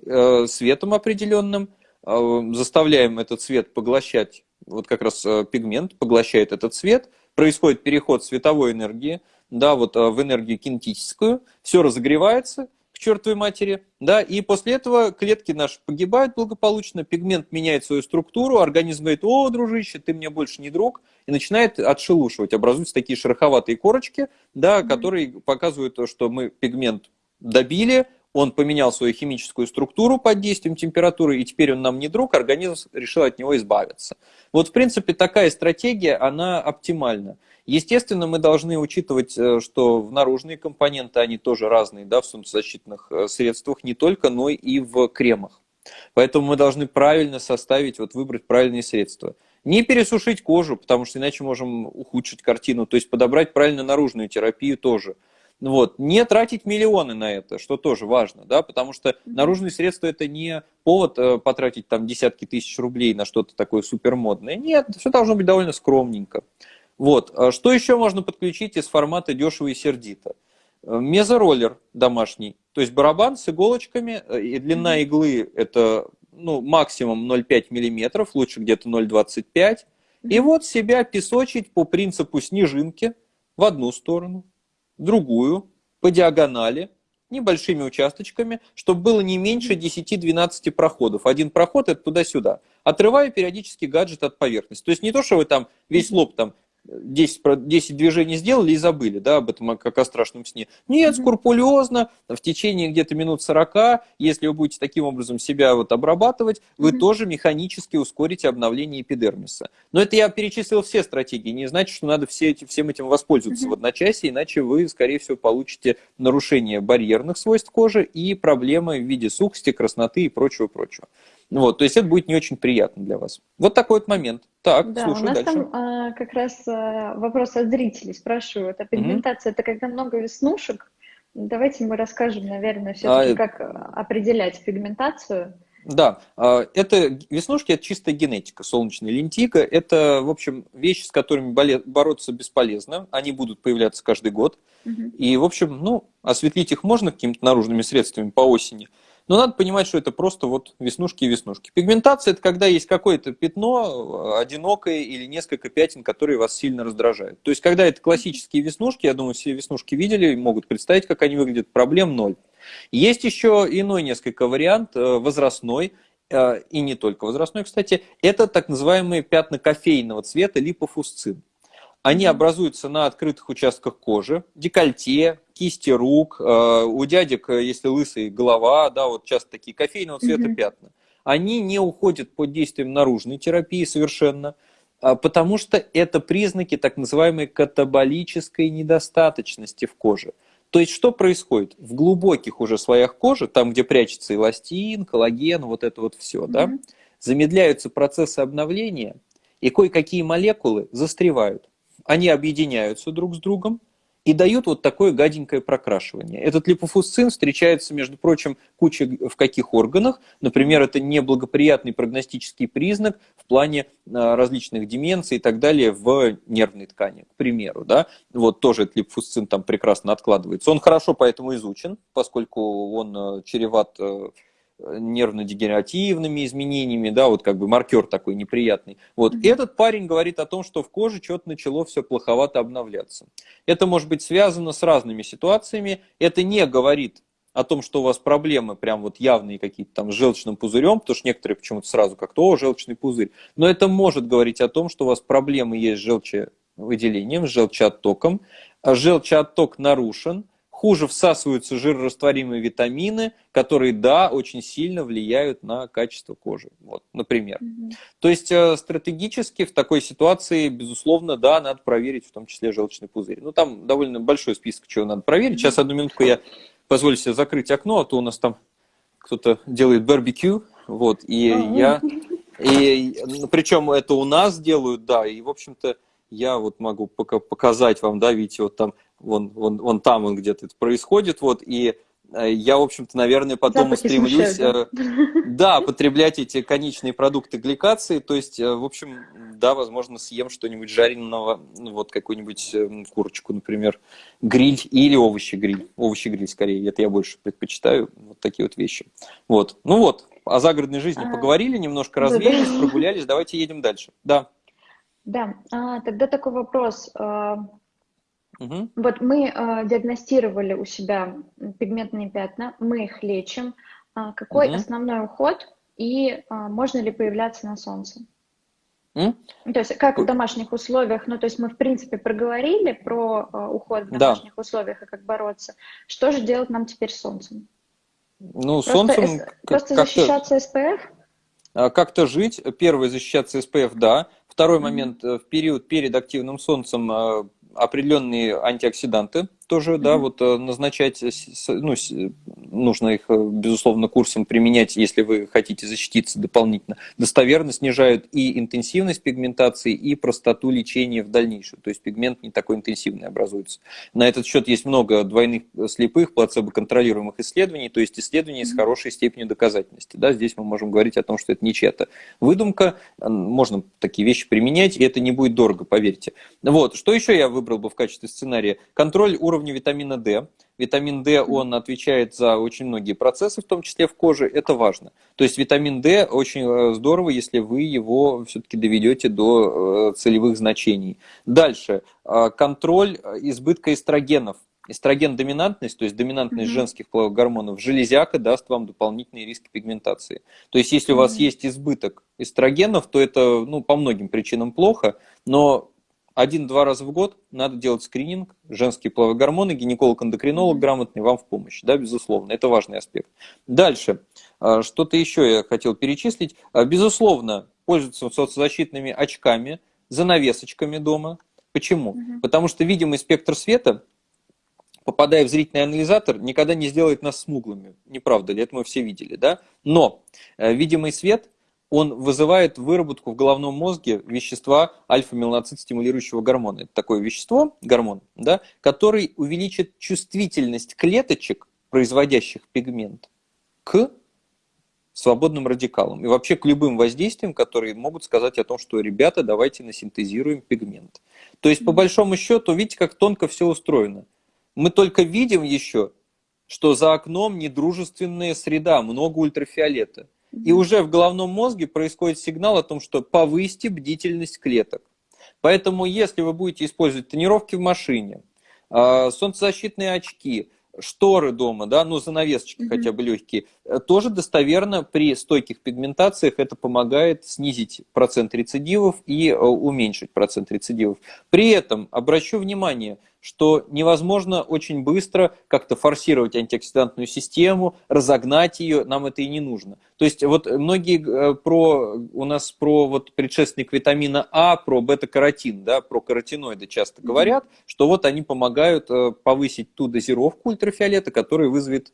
э, светом определенным э, заставляем этот свет поглощать вот как раз э, пигмент поглощает этот цвет, происходит переход световой энергии, да, вот э, в энергию кинетическую, все разогревается к чертовой матери, да, и после этого клетки наши погибают благополучно, пигмент меняет свою структуру, организм говорит, о, дружище, ты мне больше не друг, и начинает отшелушивать, образуются такие шероховатые корочки, да, mm-hmm. которые показывают, что мы пигмент добили, он поменял свою химическую структуру под действием температуры, и теперь он нам не друг, организм решил от него избавиться. Вот, в принципе, такая стратегия, она оптимальна. Естественно, мы должны учитывать, э, что в наружные компоненты, они тоже разные, да, в солнцезащитных э, средствах, не только, но и в кремах. Поэтому мы должны правильно составить, вот выбрать правильные средства. Не пересушить кожу, потому что иначе можем ухудшить картину, то есть подобрать правильно наружную терапию тоже – вот. Не тратить миллионы на это, что тоже важно, да, потому что наружные средства это не повод э, потратить там десятки тысяч рублей на что-то такое супермодное. Нет, все должно быть довольно скромненько. Вот. А что еще можно подключить из формата дешево и сердито? Э, мезороллер домашний, то есть барабан с иголочками, э, и длина иглы это ну, максимум 0,5 мм, лучше где-то 0,25 И вот себя песочить по принципу снежинки в одну сторону, другую по диагонали, небольшими участочками, чтобы было не меньше 10-12 проходов. Один проход это туда-сюда. Отрывая периодически гаджет от поверхности. То есть не то, что вы там весь лоб там 10, 10 движений сделали и забыли, да, об этом как о страшном сне. Нет, скрупулезно, в течение где-то минут 40, если вы будете таким образом себя вот обрабатывать, вы mm-hmm. тоже механически ускорите обновление эпидермиса. Но это я перечислил все стратегии, не значит, что надо все эти, всем этим воспользоваться mm-hmm. в одночасье, иначе вы, скорее всего, получите нарушение барьерных свойств кожи и проблемы в виде сухости, красноты и прочего-прочего. Вот, то есть это будет не очень приятно для вас. Вот такой вот момент. Так, да, слушаю у нас дальше. там а, как раз а, вопрос от зрителей спрашивают. А пигментация mm-hmm. это когда много веснушек? Давайте мы расскажем, наверное, все-таки, а, как определять пигментацию. Да, а, это веснушки это чистая генетика, солнечная лентика. Это, в общем, вещи, с которыми бороться бесполезно. Они будут появляться каждый год. Угу. И, в общем, ну, осветлить их можно какими-то наружными средствами по осени. Но надо понимать, что это просто вот веснушки и веснушки. Пигментация – это когда есть какое-то пятно, э, одинокое или несколько пятен, которые вас сильно раздражают. То есть, когда это классические веснушки, я думаю, все веснушки видели, могут представить, как они выглядят, проблем ноль. Есть еще иной несколько вариант, э, возрастной, э, и не только возрастной, кстати, это так называемые пятна кофейного цвета липофусцин. Они образуются на открытых участках кожи, декольте, кисти рук, э, у дядек, э, если лысый, голова, да, вот часто такие кофейного цвета mm-hmm. пятна. Они не уходят под действием наружной терапии совершенно, а, потому что это признаки так называемой катаболической недостаточности в коже. То есть что происходит? В глубоких уже слоях кожи, там, где прячется эластин, коллаген, вот это вот все, mm-hmm. да, замедляются процессы обновления, и кое-какие молекулы застревают они объединяются друг с другом и дают вот такое гаденькое прокрашивание. Этот липофусцин встречается, между прочим, куча в каких органах. Например, это неблагоприятный прогностический признак в плане а, различных деменций и так далее в нервной ткани, к примеру. Да? Вот тоже этот липофусцин там прекрасно откладывается. Он хорошо поэтому изучен, поскольку он а, чреват а, нервно-дегенеративными изменениями, да, вот как бы маркер такой неприятный. Вот. Mm-hmm. Этот парень говорит о том, что в коже что-то начало все плоховато обновляться. Это может быть связано с разными ситуациями. Это не говорит о том, что у вас проблемы прям вот явные какие-то там с желчным пузырем, потому что некоторые почему-то сразу как-то, о, желчный пузырь. Но это может говорить о том, что у вас проблемы есть с желчевыделением, с желчеоттоком, а желчеотток нарушен, хуже всасываются жирорастворимые витамины, которые, да, очень сильно влияют на качество кожи, вот, например. Mm-hmm. То есть э, стратегически в такой ситуации, безусловно, да, надо проверить в том числе желчный пузырь. Ну, там довольно большой список, чего надо проверить. Сейчас, одну минутку, я позволю себе закрыть окно, а то у нас там кто-то делает барбекю, вот, и mm-hmm. я... И причем это у нас делают, да, и, в общем-то, я вот могу показать вам, да, видите, вот там вон, вон, вон там он где-то это происходит, вот, и э, я, в общем-то, наверное, потом Запахи устремлюсь, смущают, да? Э, да, потреблять эти конечные продукты гликации, то есть, э, в общем, да, возможно, съем что-нибудь жареного, ну, вот какую-нибудь курочку, например, гриль или овощи-гриль, овощи-гриль скорее, это я больше предпочитаю, вот такие вот вещи. Вот, ну вот, о загородной жизни а, поговорили, немножко развеялись, прогулялись, давайте едем дальше, да. Да, а, тогда такой вопрос, а, Угу. Вот мы э, диагностировали у себя пигментные пятна, мы их лечим. А какой угу. основной уход и а, можно ли появляться на солнце? Mm? То есть как в домашних условиях, ну то есть мы в принципе проговорили про э, уход в домашних да. условиях и как бороться. Что же делать нам теперь с солнцем? Ну, просто, солнцем... Просто защищаться SPF? А, как-то жить. Первый защищаться SPF, да. Второй mm-hmm. момент, э, в период перед активным солнцем определенные антиоксиданты тоже, mm-hmm. да, вот э, назначать, ну, нужно их, э, безусловно, курсом применять, если вы хотите защититься дополнительно. Достоверно снижают и интенсивность пигментации, и простоту лечения в дальнейшем. То есть пигмент не такой интенсивный образуется. На этот счет есть много двойных э, слепых, плацебо-контролируемых исследований, то есть исследований с хорошей степенью доказательности. Да, здесь мы можем говорить о том, что это не чья-то выдумка, можно такие вещи применять, и это не будет дорого, поверьте. Вот, что еще я выбрал бы в качестве сценария? Контроль уровня витамина D. Витамин D, он отвечает за очень многие процессы, в том числе в коже, это важно. То есть витамин D очень э, здорово, если вы его все-таки доведете до э, целевых значений. Дальше, э, контроль избытка эстрогенов. Эстроген-доминантность, то есть доминантность mm-hmm. женских гормонов, железяка даст вам дополнительные риски пигментации. То есть если mm-hmm. у вас есть избыток эстрогенов, то это ну, по многим причинам плохо, но один-два раза в год надо делать скрининг, женские половые гормоны, гинеколог-эндокринолог грамотный вам в помощь, да, безусловно, это важный аспект. Дальше, а, что-то еще я хотел перечислить. А, безусловно, пользоваться солнцезащитными очками, занавесочками дома. Почему? Угу. Потому что видимый спектр света, попадая в зрительный анализатор, никогда не сделает нас смуглыми. Не правда ли? Это мы все видели, да? Но э, видимый свет – он вызывает выработку в головном мозге вещества альфа-меланоцит стимулирующего гормона. Это такое вещество, гормон, да, который увеличит чувствительность клеточек, производящих пигмент, к свободным радикалам и вообще к любым воздействиям, которые могут сказать о том, что, ребята, давайте насинтезируем пигмент. То есть, по большому счету, видите, как тонко все устроено. Мы только видим еще, что за окном недружественная среда, много ультрафиолета. И уже в головном мозге происходит сигнал о том, что повысьте бдительность клеток. Поэтому, если вы будете использовать тренировки в машине, а, солнцезащитные очки, шторы дома, да, ну занавесочки mm-hmm. хотя бы легкие, э, тоже достоверно при стойких пигментациях это помогает снизить процент рецидивов и э, уменьшить процент рецидивов. При этом обращу внимание, что невозможно очень быстро как-то форсировать антиоксидантную систему, разогнать ее, нам это и не нужно. То есть вот многие э, про, у нас про вот предшественник витамина А, про бета-каротин, да, про каротиноиды часто говорят, что вот они помогают э, повысить ту дозировку ультрафиолета, которая вызовет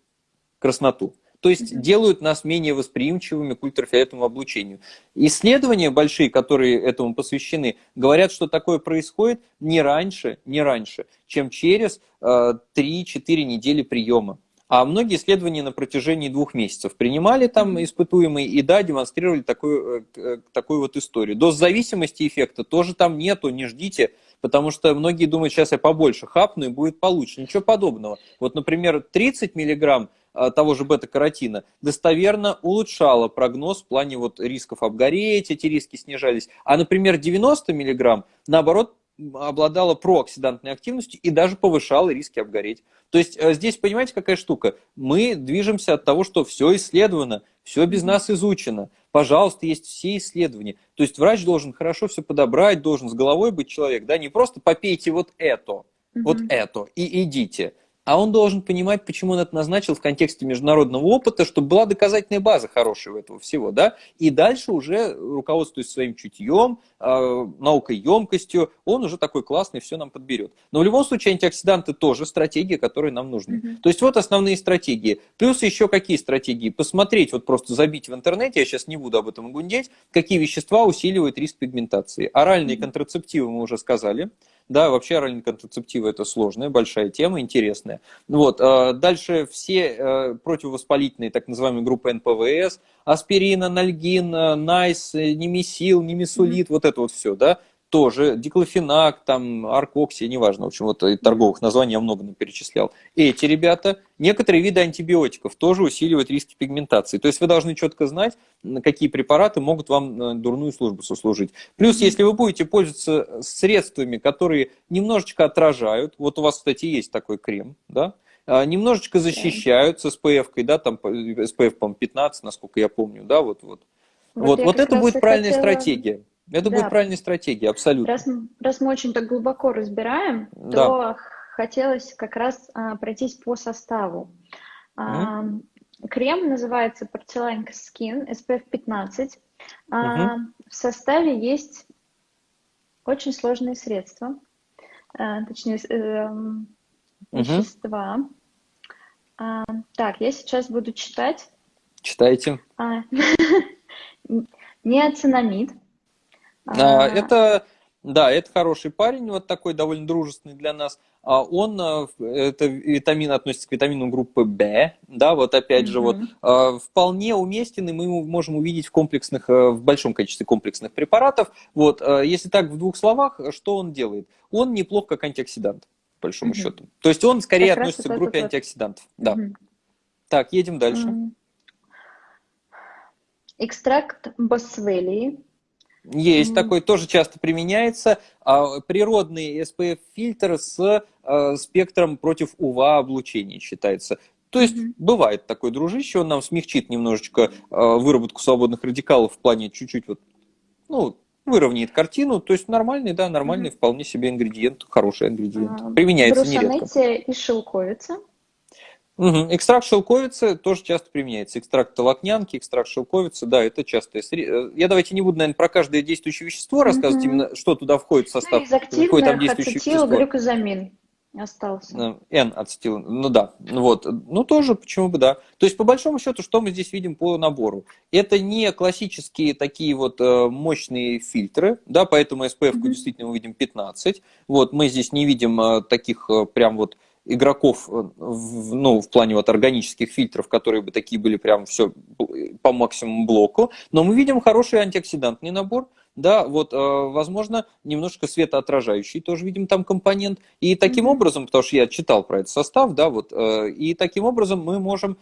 красноту. То есть mm-hmm. делают нас менее восприимчивыми к ультрафиолетовому облучению. Исследования большие, которые этому посвящены, говорят, что такое происходит не раньше, не раньше, чем через э, 3-4 недели приема. А многие исследования на протяжении двух месяцев принимали там испытуемые и да, демонстрировали такую, э, э, такую вот историю. Доз зависимости эффекта тоже там нету, не ждите, потому что многие думают, сейчас я побольше хапну и будет получше. Ничего подобного. Вот, например, 30 миллиграмм того же бета-каротина достоверно улучшала прогноз в плане вот рисков обгореть, эти риски снижались. А, например, 90 мг, наоборот, обладала прооксидантной активностью и даже повышала риски обгореть. То есть э, здесь, понимаете, какая штука? Мы движемся от того, что все исследовано, все без нас изучено. Пожалуйста, есть все исследования. То есть врач должен хорошо все подобрать, должен с головой быть человек, да, не просто попейте вот это, вот это и идите а он должен понимать, почему он это назначил в контексте международного опыта, чтобы была доказательная база хорошая у этого всего, да, и дальше уже, руководствуясь своим чутьем, э, наукой емкостью, он уже такой классный, все нам подберет. Но в любом случае антиоксиданты тоже стратегии, которые нам нужны. Mm-hmm. То есть вот основные стратегии. Плюс еще какие стратегии? Посмотреть, вот просто забить в интернете, я сейчас не буду об этом гундеть, какие вещества усиливают риск пигментации. Оральные mm-hmm. контрацептивы мы уже сказали. Да, вообще оральные контрацептивы это сложная, большая тема, интересная. Вот. А, дальше все э, противовоспалительные, так называемые группы НПВС, аспирин, анальгин, э, найс, э, немесил, немесулит, mm-hmm. вот это вот все, да, тоже, диклофенак, там, аркоксия, неважно, в общем, вот торговых названий я много перечислял. Эти ребята, некоторые виды антибиотиков тоже усиливают риски пигментации. То есть вы должны четко знать, какие препараты могут вам э, дурную службу сослужить. Плюс, если вы будете пользоваться средствами, которые немножечко отражают, вот у вас, кстати, есть такой крем, да, а, немножечко защищают с SPF, да, там SPF, по 15, насколько я помню, да, вот, вот. Вот, вот, вот это будет правильная хотела... стратегия. Это да. будет правильная стратегия, абсолютно. Раз, раз мы очень так глубоко разбираем, да. то хотелось как раз а, пройтись по составу. А, крем называется Porcelain Skin SPF 15. А. В составе есть очень сложные средства, а, точнее э, вещества. Mm-hmm. А, так, я сейчас буду читать. Читайте. А, (laughs) неоцинамид. А, а, это, да, это хороший парень, вот такой довольно дружественный для нас. А он, э, это витамин относится к витамину группы В, да, вот опять mm-hmm. же, вот а, вполне уместен, и мы его можем увидеть в комплексных, э, в большом количестве комплексных препаратов. Вот, если так в двух словах, что он делает? Он неплох как антиоксидант, по большому mm-hmm. счету. То есть он скорее как относится к группе антиоксидантов. Да. Mm-hmm. Так, едем дальше. Mm-hmm. Экстракт босвелии есть mm-hmm. такой, тоже часто применяется. А, природный SPF-фильтр с а, спектром против УВА-облучения считается. То есть mm-hmm. бывает такой дружище, он нам смягчит немножечко а, выработку свободных радикалов в плане чуть-чуть вот, ну, выровняет картину. То есть нормальный, да, нормальный mm-hmm. вполне себе ингредиент, хороший ингредиент. Применяется нередко. и шелковица. Угу. Экстракт шелковицы тоже часто применяется. Экстракт толокнянки, экстракт шелковицы, да, это часто. Э, я давайте не буду, наверное, про каждое действующее вещество рассказывать, угу. именно что туда входит в состав. Ну, какое там действующее вещество. глюкозамин остался. N-ацетил, ну да, вот, ну тоже, почему бы да. То есть, по большому счету, что мы здесь видим по набору? Это не классические такие вот э, мощные фильтры, да, поэтому SPF mm-hmm. действительно мы видим 15, вот, мы здесь не видим э, таких прям вот игроков э, в, ну, в плане вот органических фильтров, которые бы такие были прям все по максимуму блоку, но мы видим хороший антиоксидантный набор, да, вот, э, возможно, немножко светоотражающий тоже видим там компонент, и таким mm-hmm. образом, потому что я читал про этот состав, да, вот, э, и таким образом мы можем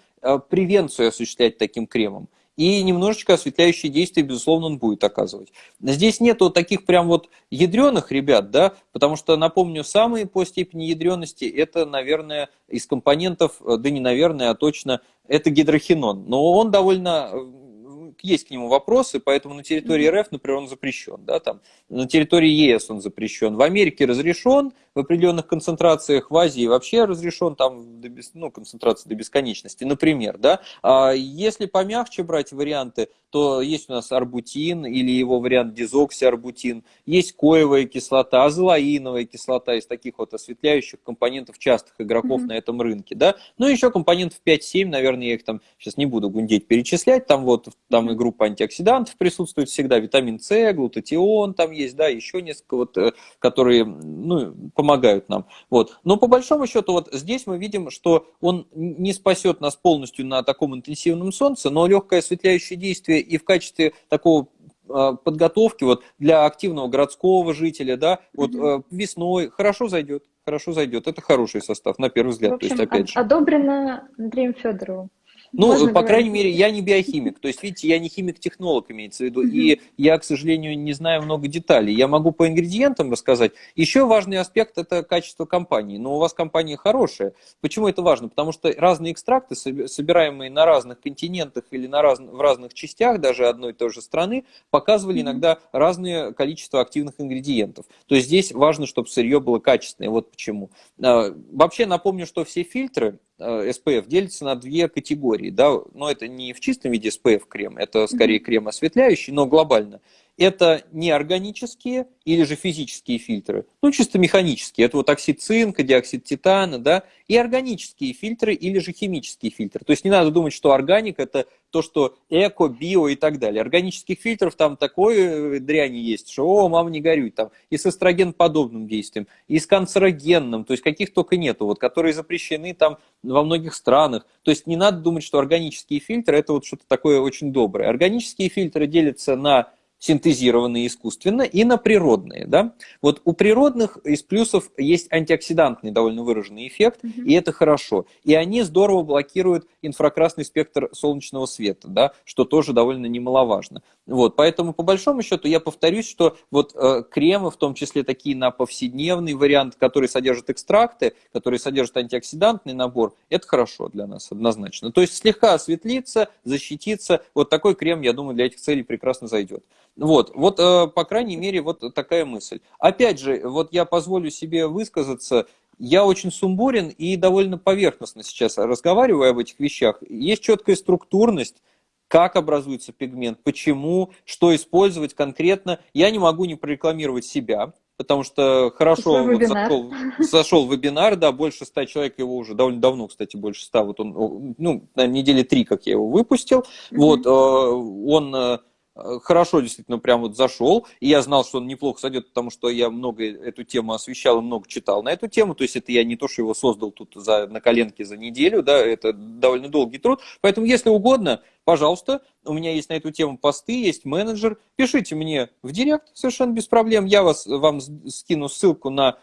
превенцию осуществлять таким кремом и немножечко осветляющие действия, безусловно, он будет оказывать. Здесь нету таких прям вот ядреных ребят, да, потому что, напомню, самые по степени ядренности это, наверное, из компонентов, да не наверное, а точно, это гидрохинон. Но он довольно есть к нему вопросы, поэтому на территории РФ, например, он запрещен, да, там, на территории ЕС он запрещен, в Америке разрешен в определенных концентрациях, в Азии вообще разрешен, там, до ну, концентрация до бесконечности, например, да, а если помягче брать варианты, то есть у нас арбутин или его вариант дезоксиарбутин, есть коевая кислота, азолаиновая кислота из таких вот осветляющих компонентов частых игроков mm-hmm. на этом рынке, да, ну, еще компонентов 5-7, наверное, я их там сейчас не буду гундеть, перечислять, там вот, там и группа антиоксидантов присутствует всегда, витамин С, глутатион там есть, да, еще несколько вот, э, которые, ну, помогают нам, вот. Но по большому счету вот здесь мы видим, что он не спасет нас полностью на таком интенсивном солнце, но легкое осветляющее действие и в качестве такого подготовки вот для активного городского жителя, да, вот mm-hmm. весной хорошо зайдет, хорошо зайдет. Это хороший состав, на первый взгляд. В общем, То есть, опять же. одобрено Андреем Федоровым. Ну, Можно по говорить. крайней мере, я не биохимик. То есть, видите, я не химик-технолог, имеется в виду. Mm-hmm. И я, к сожалению, не знаю много деталей. Я могу по ингредиентам рассказать. Еще важный аспект – это качество компании. Но у вас компания хорошая. Почему это важно? Потому что разные экстракты, собираемые на разных континентах или на раз... в разных частях даже одной и той же страны, показывали mm-hmm. иногда разное количество активных ингредиентов. То есть, здесь важно, чтобы сырье было качественное. Вот почему. А, вообще, напомню, что все фильтры SPF э, делятся на две категории. Да? Но это не в чистом виде SPF крем, это скорее крем осветляющий, но глобально это неорганические или же физические фильтры, ну чисто механические, это вот оксид цинка, диоксид титана, да, и органические фильтры или же химические фильтры. То есть не надо думать, что органик это то, что эко, био и так далее. Органических фильтров там такой дряни есть, что, о, мама, не горюй, там и с эстроген-подобным действием, и с канцерогенным, то есть каких только нету, вот, которые запрещены там во многих странах. То есть не надо думать, что органические фильтры это вот что-то такое очень доброе. Органические фильтры делятся на синтезированные искусственно, и на природные. Да? Вот у природных из плюсов есть антиоксидантный довольно выраженный эффект, mm-hmm. и это хорошо. И они здорово блокируют инфракрасный спектр солнечного света, да, что тоже довольно немаловажно. Вот, поэтому, по большому счету, я повторюсь, что вот э, кремы, в том числе такие на повседневный вариант, который содержит экстракты, который содержит антиоксидантный набор, это хорошо для нас однозначно. То есть слегка осветлиться, защититься, вот такой крем, я думаю, для этих целей прекрасно зайдет. Вот, вот, э, по крайней мере, вот такая мысль. Опять же, вот я позволю себе высказаться, я очень сумбурен и довольно поверхностно сейчас разговариваю об этих вещах. Есть четкая структурность, как образуется пигмент, почему, что использовать конкретно. Я не могу не прорекламировать себя, потому что хорошо вот зашел, зашел вебинар, да, больше ста человек его уже довольно давно, кстати, больше ста, вот он, ну, на недели три, как я его выпустил, mm-hmm. вот, э, он Э, хорошо действительно прям вот зашел, и я знал, что он неплохо сойдет, потому что я много эту тему освещал и много читал на эту тему, то есть это я не то, что его создал тут за, на коленке за неделю, да, это довольно долгий труд, поэтому если угодно, пожалуйста, у меня есть на эту тему посты, есть менеджер, пишите мне в директ совершенно без проблем, я вас, вам скину ссылку на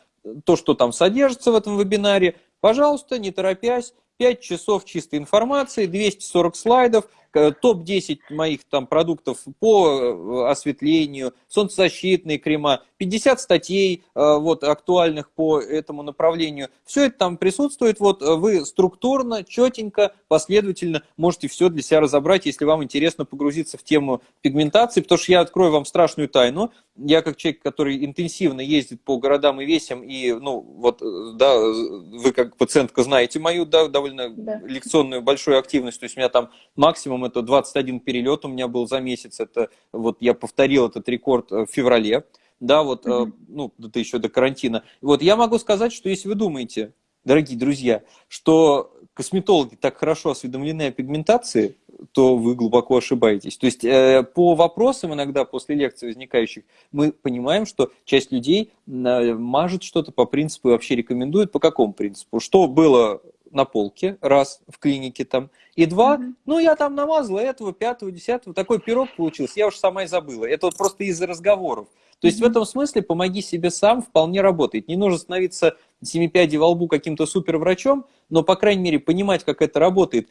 то, что там содержится в этом вебинаре, пожалуйста, не торопясь, 5 часов чистой информации, 240 слайдов, топ-10 моих там продуктов по э, осветлению, солнцезащитные крема, 50 статей э, вот, актуальных по этому направлению. Все это там присутствует. Вот э, вы структурно, четенько, последовательно можете все для себя разобрать, если вам интересно погрузиться в тему пигментации, потому что я открою вам страшную тайну. Я как человек, который интенсивно ездит по городам и весям, и, ну, вот, да, вы как пациентка знаете мою, да, довольно да. лекционную большую активность, то есть у меня там максимум это 21 перелет у меня был за месяц. Это вот я повторил этот рекорд э, в феврале. Да, вот, mm-hmm. ну, это еще до карантина. Вот я могу сказать, что если вы думаете, дорогие друзья, что косметологи так хорошо осведомлены о пигментации, то вы глубоко ошибаетесь. То есть э, по вопросам иногда после лекций возникающих мы понимаем, что часть людей э, мажет что-то по принципу и вообще рекомендует по какому принципу. Что было на полке, раз, в клинике там, и два, mm-hmm. ну, я там намазала этого, пятого, десятого, такой пирог получился, я уж сама и забыла. Это вот просто из-за разговоров. То есть в этом смысле «помоги себе сам» вполне работает. Не нужно становиться семипядей во лбу каким-то суперврачом, но, по крайней мере, понимать, как это работает,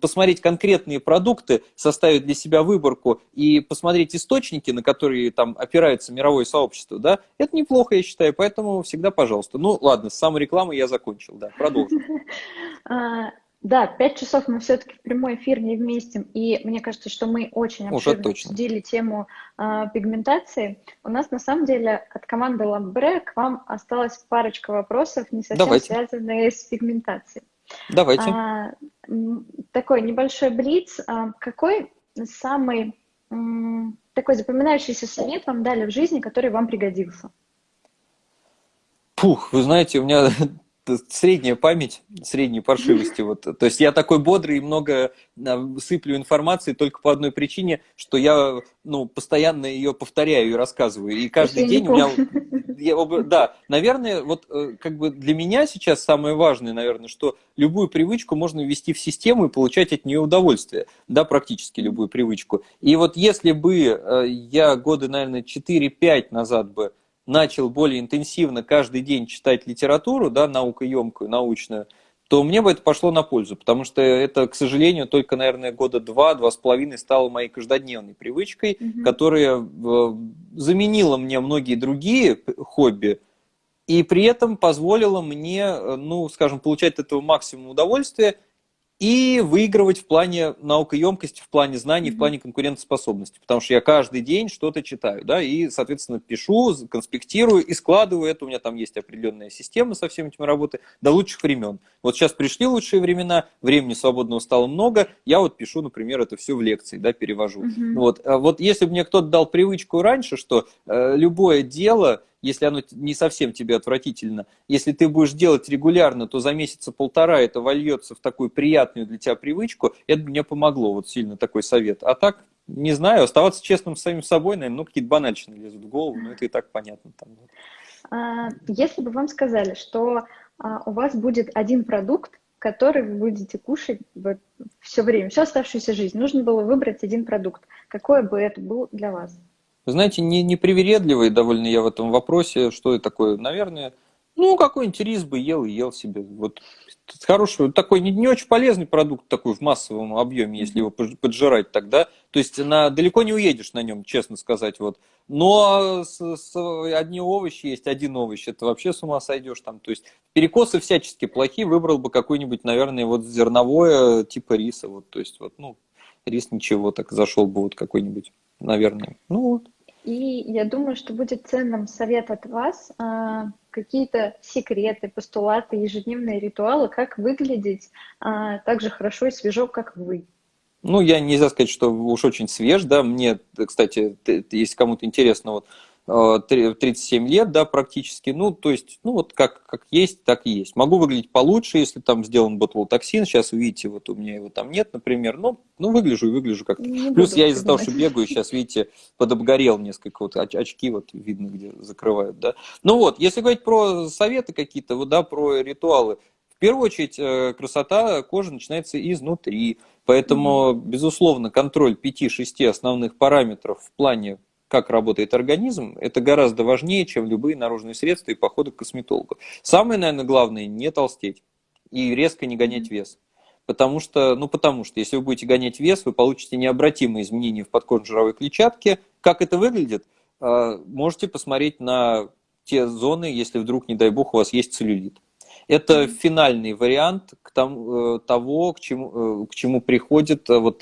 посмотреть конкретные продукты, составить для себя выборку и посмотреть источники, на которые там опирается мировое сообщество, да, это неплохо, я считаю, поэтому всегда пожалуйста. Ну, ладно, с самой рекламой я закончил, да, продолжим. (laughs) Да, пять часов мы все-таки в прямой эфир не вместим, и мне кажется, что мы очень обширно обсудили тему э, пигментации. У нас на самом деле от команды Ламбре к вам осталась парочка вопросов, не совсем Давайте. связанные с пигментацией. Давайте. А, такой небольшой блиц. А, какой самый м, такой запоминающийся совет вам дали в жизни, который вам пригодился? Пух, вы знаете, у меня средняя память, средней паршивости. Вот. То есть я такой бодрый и много а, сыплю информации только по одной причине, что я ну, постоянно ее повторяю и рассказываю. И каждый день у меня... (laughs) да, наверное, вот э, как бы для меня сейчас самое важное, наверное, что любую привычку можно ввести в систему и получать от нее удовольствие, да, практически любую привычку. И вот если бы э, я годы, наверное, 4-5 назад бы начал более интенсивно каждый день читать литературу, да, наукоемкую, научную, то мне бы это пошло на пользу, потому что это, к сожалению, только, наверное, года два, два с половиной стало моей каждодневной привычкой, угу. которая э, заменила мне многие другие хобби, и при этом позволила мне, э, ну, скажем, получать от этого максимум удовольствия и выигрывать в плане наукоемкости, в плане знаний, mm-hmm. в плане конкурентоспособности. Потому что я каждый день что-то читаю, да, и, соответственно, пишу, конспектирую и складываю это. У меня там есть определенная система со всеми этими работы до лучших времен. Вот сейчас пришли лучшие времена, времени свободного стало много, я вот пишу, например, это все в лекции, да, перевожу. Mm-hmm. Вот. А вот если бы мне кто-то дал привычку раньше, что э, любое дело если оно не совсем тебе отвратительно, если ты будешь делать регулярно, то за месяца полтора это вольется в такую приятную для тебя привычку, это мне помогло, вот сильно такой совет. А так, не знаю, оставаться честным с самим собой, наверное, ну, какие-то банальщины лезут в голову, но это и так понятно. Там. А, если бы вам сказали, что а, у вас будет один продукт, который вы будете кушать вот все время, всю оставшуюся жизнь, нужно было выбрать один продукт, какой бы это был для вас? Вы знаете, не, не привередливый довольно я в этом вопросе, что это такое, наверное, ну, какой-нибудь рис бы ел и ел себе. Вот хороший, такой не, не очень полезный продукт такой в массовом объеме, если его поджирать тогда. То есть на, далеко не уедешь на нем, честно сказать. Вот. Но с, с, одни овощи есть, один овощ, это вообще с ума сойдешь там. То есть перекосы всячески плохие, выбрал бы какой-нибудь, наверное, вот зерновое типа риса. Вот, то есть вот, ну, рис ничего, так зашел бы вот какой-нибудь, наверное. Ну вот. И я думаю, что будет ценным совет от вас а, какие-то секреты, постулаты, ежедневные ритуалы, как выглядеть а, так же хорошо и свежо, как вы. Ну, я нельзя сказать, что уж очень свеж, да, мне, кстати, если кому-то интересно, вот 37 э, лет, да, практически, ну, то есть, ну, вот как, как есть, так и есть. Могу выглядеть получше, если там сделан ботулотоксин, сейчас видите, вот у меня его там нет, например, ну, ну выгляжу и выгляжу как-то. Плюс я из-за того, что бегаю, сейчас, видите, подобгорел несколько, вот очки вот видно, где закрывают, да. Ну вот, если говорить про советы какие-то, вот, да, про ритуалы, в первую очередь, э, красота кожи начинается изнутри, поэтому, mm-hmm. безусловно, контроль 5-6 основных параметров в плане как работает организм, это гораздо важнее, чем любые наружные средства и походы к косметологу. Самое, наверное, главное, не толстеть и резко не гонять вес. Потому что, ну потому что, если вы будете гонять вес, вы получите необратимые изменения в подкожно-жировой клетчатке. Как это выглядит? А, можете посмотреть на те зоны, если вдруг, не дай бог, у вас есть целлюлит. Это финальный вариант к тому, э, того, к чему, э, к чему приходит, э, вот,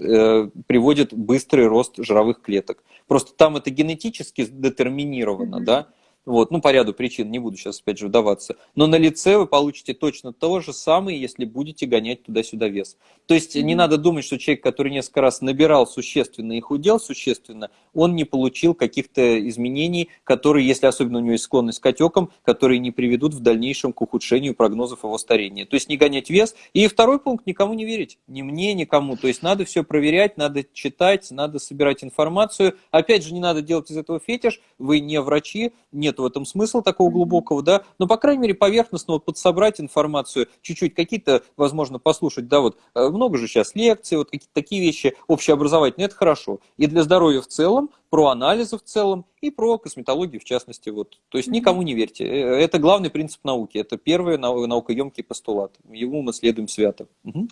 приводит быстрый рост жировых клеток. Просто там это генетически детерминировано, mm-hmm. да, вот, ну, по ряду причин, не буду сейчас опять же вдаваться. Но на лице вы получите точно то же самое, если будете гонять туда-сюда вес. То есть mm-hmm. не надо думать, что человек, который несколько раз набирал существенно и худел существенно, он не получил каких-то изменений, которые, если особенно у него есть склонность к отекам, которые не приведут в дальнейшем к ухудшению прогнозов его старения. То есть не гонять вес. И второй пункт, никому не верить. Ни мне, никому. То есть надо все проверять, надо читать, надо собирать информацию. Опять же, не надо делать из этого фетиш. Вы не врачи, не нет в этом смысла такого глубокого, да, но, по крайней мере, поверхностно вот подсобрать информацию, чуть-чуть какие-то, возможно, послушать, да, вот, э, много же сейчас лекций, вот какие-то такие вещи общеобразовательные, это хорошо. И для здоровья в целом, про анализы в целом и про косметологию в частности. Вот. То есть никому не верьте. Э, это главный принцип науки. Это первый наукоемкий постулат. Ему мы следуем свято. Угу.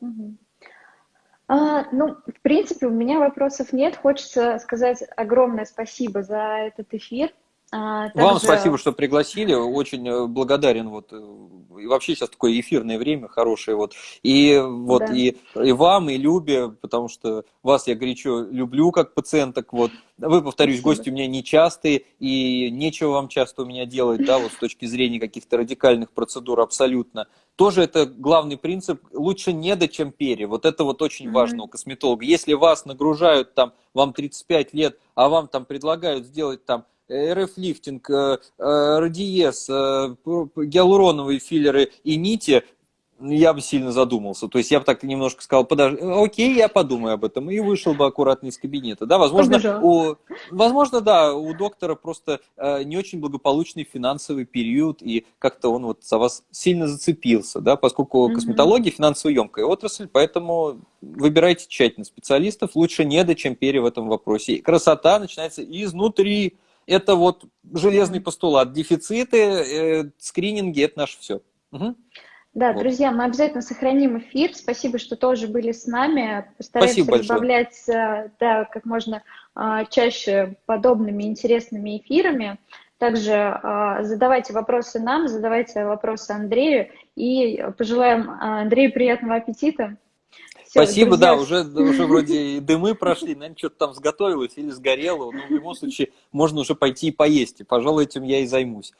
Угу. А, ну, в принципе, у меня вопросов нет. Хочется сказать огромное спасибо за этот эфир. А, также... Вам спасибо, что пригласили. Очень э, благодарен. Вот, э, и вообще сейчас такое эфирное время хорошее. Вот. И, вот, да. и, и вам, и Любе, потому что вас я горячо люблю как пациенток. Вот. Вы, повторюсь, спасибо. гости у меня нечастые, и нечего вам часто у меня делать, да, вот с точки зрения каких-то радикальных процедур абсолютно. Тоже это главный принцип. Лучше не до, чем пере. Вот это вот очень mm-hmm. важно у косметолога. Если вас нагружают там, вам 35 лет, а вам там предлагают сделать там Э, э, радиес, э, гиалуроновые филлеры и нити, я бы сильно задумался. То есть я бы так немножко сказал, подожди, окей, я подумаю об этом, и вышел бы аккуратно из кабинета. Да, возможно, у, возможно, да, у доктора просто э, не очень благополучный финансовый период, и как-то он вот за вас сильно зацепился, да, поскольку mm-hmm. косметология финансово емкая отрасль, поэтому выбирайте тщательно специалистов, лучше недо, чем пере в этом вопросе. И красота начинается изнутри. Это вот железный постулат. Дефициты, э, скрининги – это наше все. Угу. Да, вот. друзья, мы обязательно сохраним эфир. Спасибо, что тоже были с нами. Постараемся Спасибо добавлять да, как можно а, чаще подобными интересными эфирами. Также а, задавайте вопросы нам, задавайте вопросы Андрею и пожелаем а, Андрею приятного аппетита. Спасибо, друзья. да, уже, уже вроде и дымы прошли, наверное, что-то там сготовилось или сгорело, но в любом случае можно уже пойти и поесть, и, пожалуй, этим я и займусь.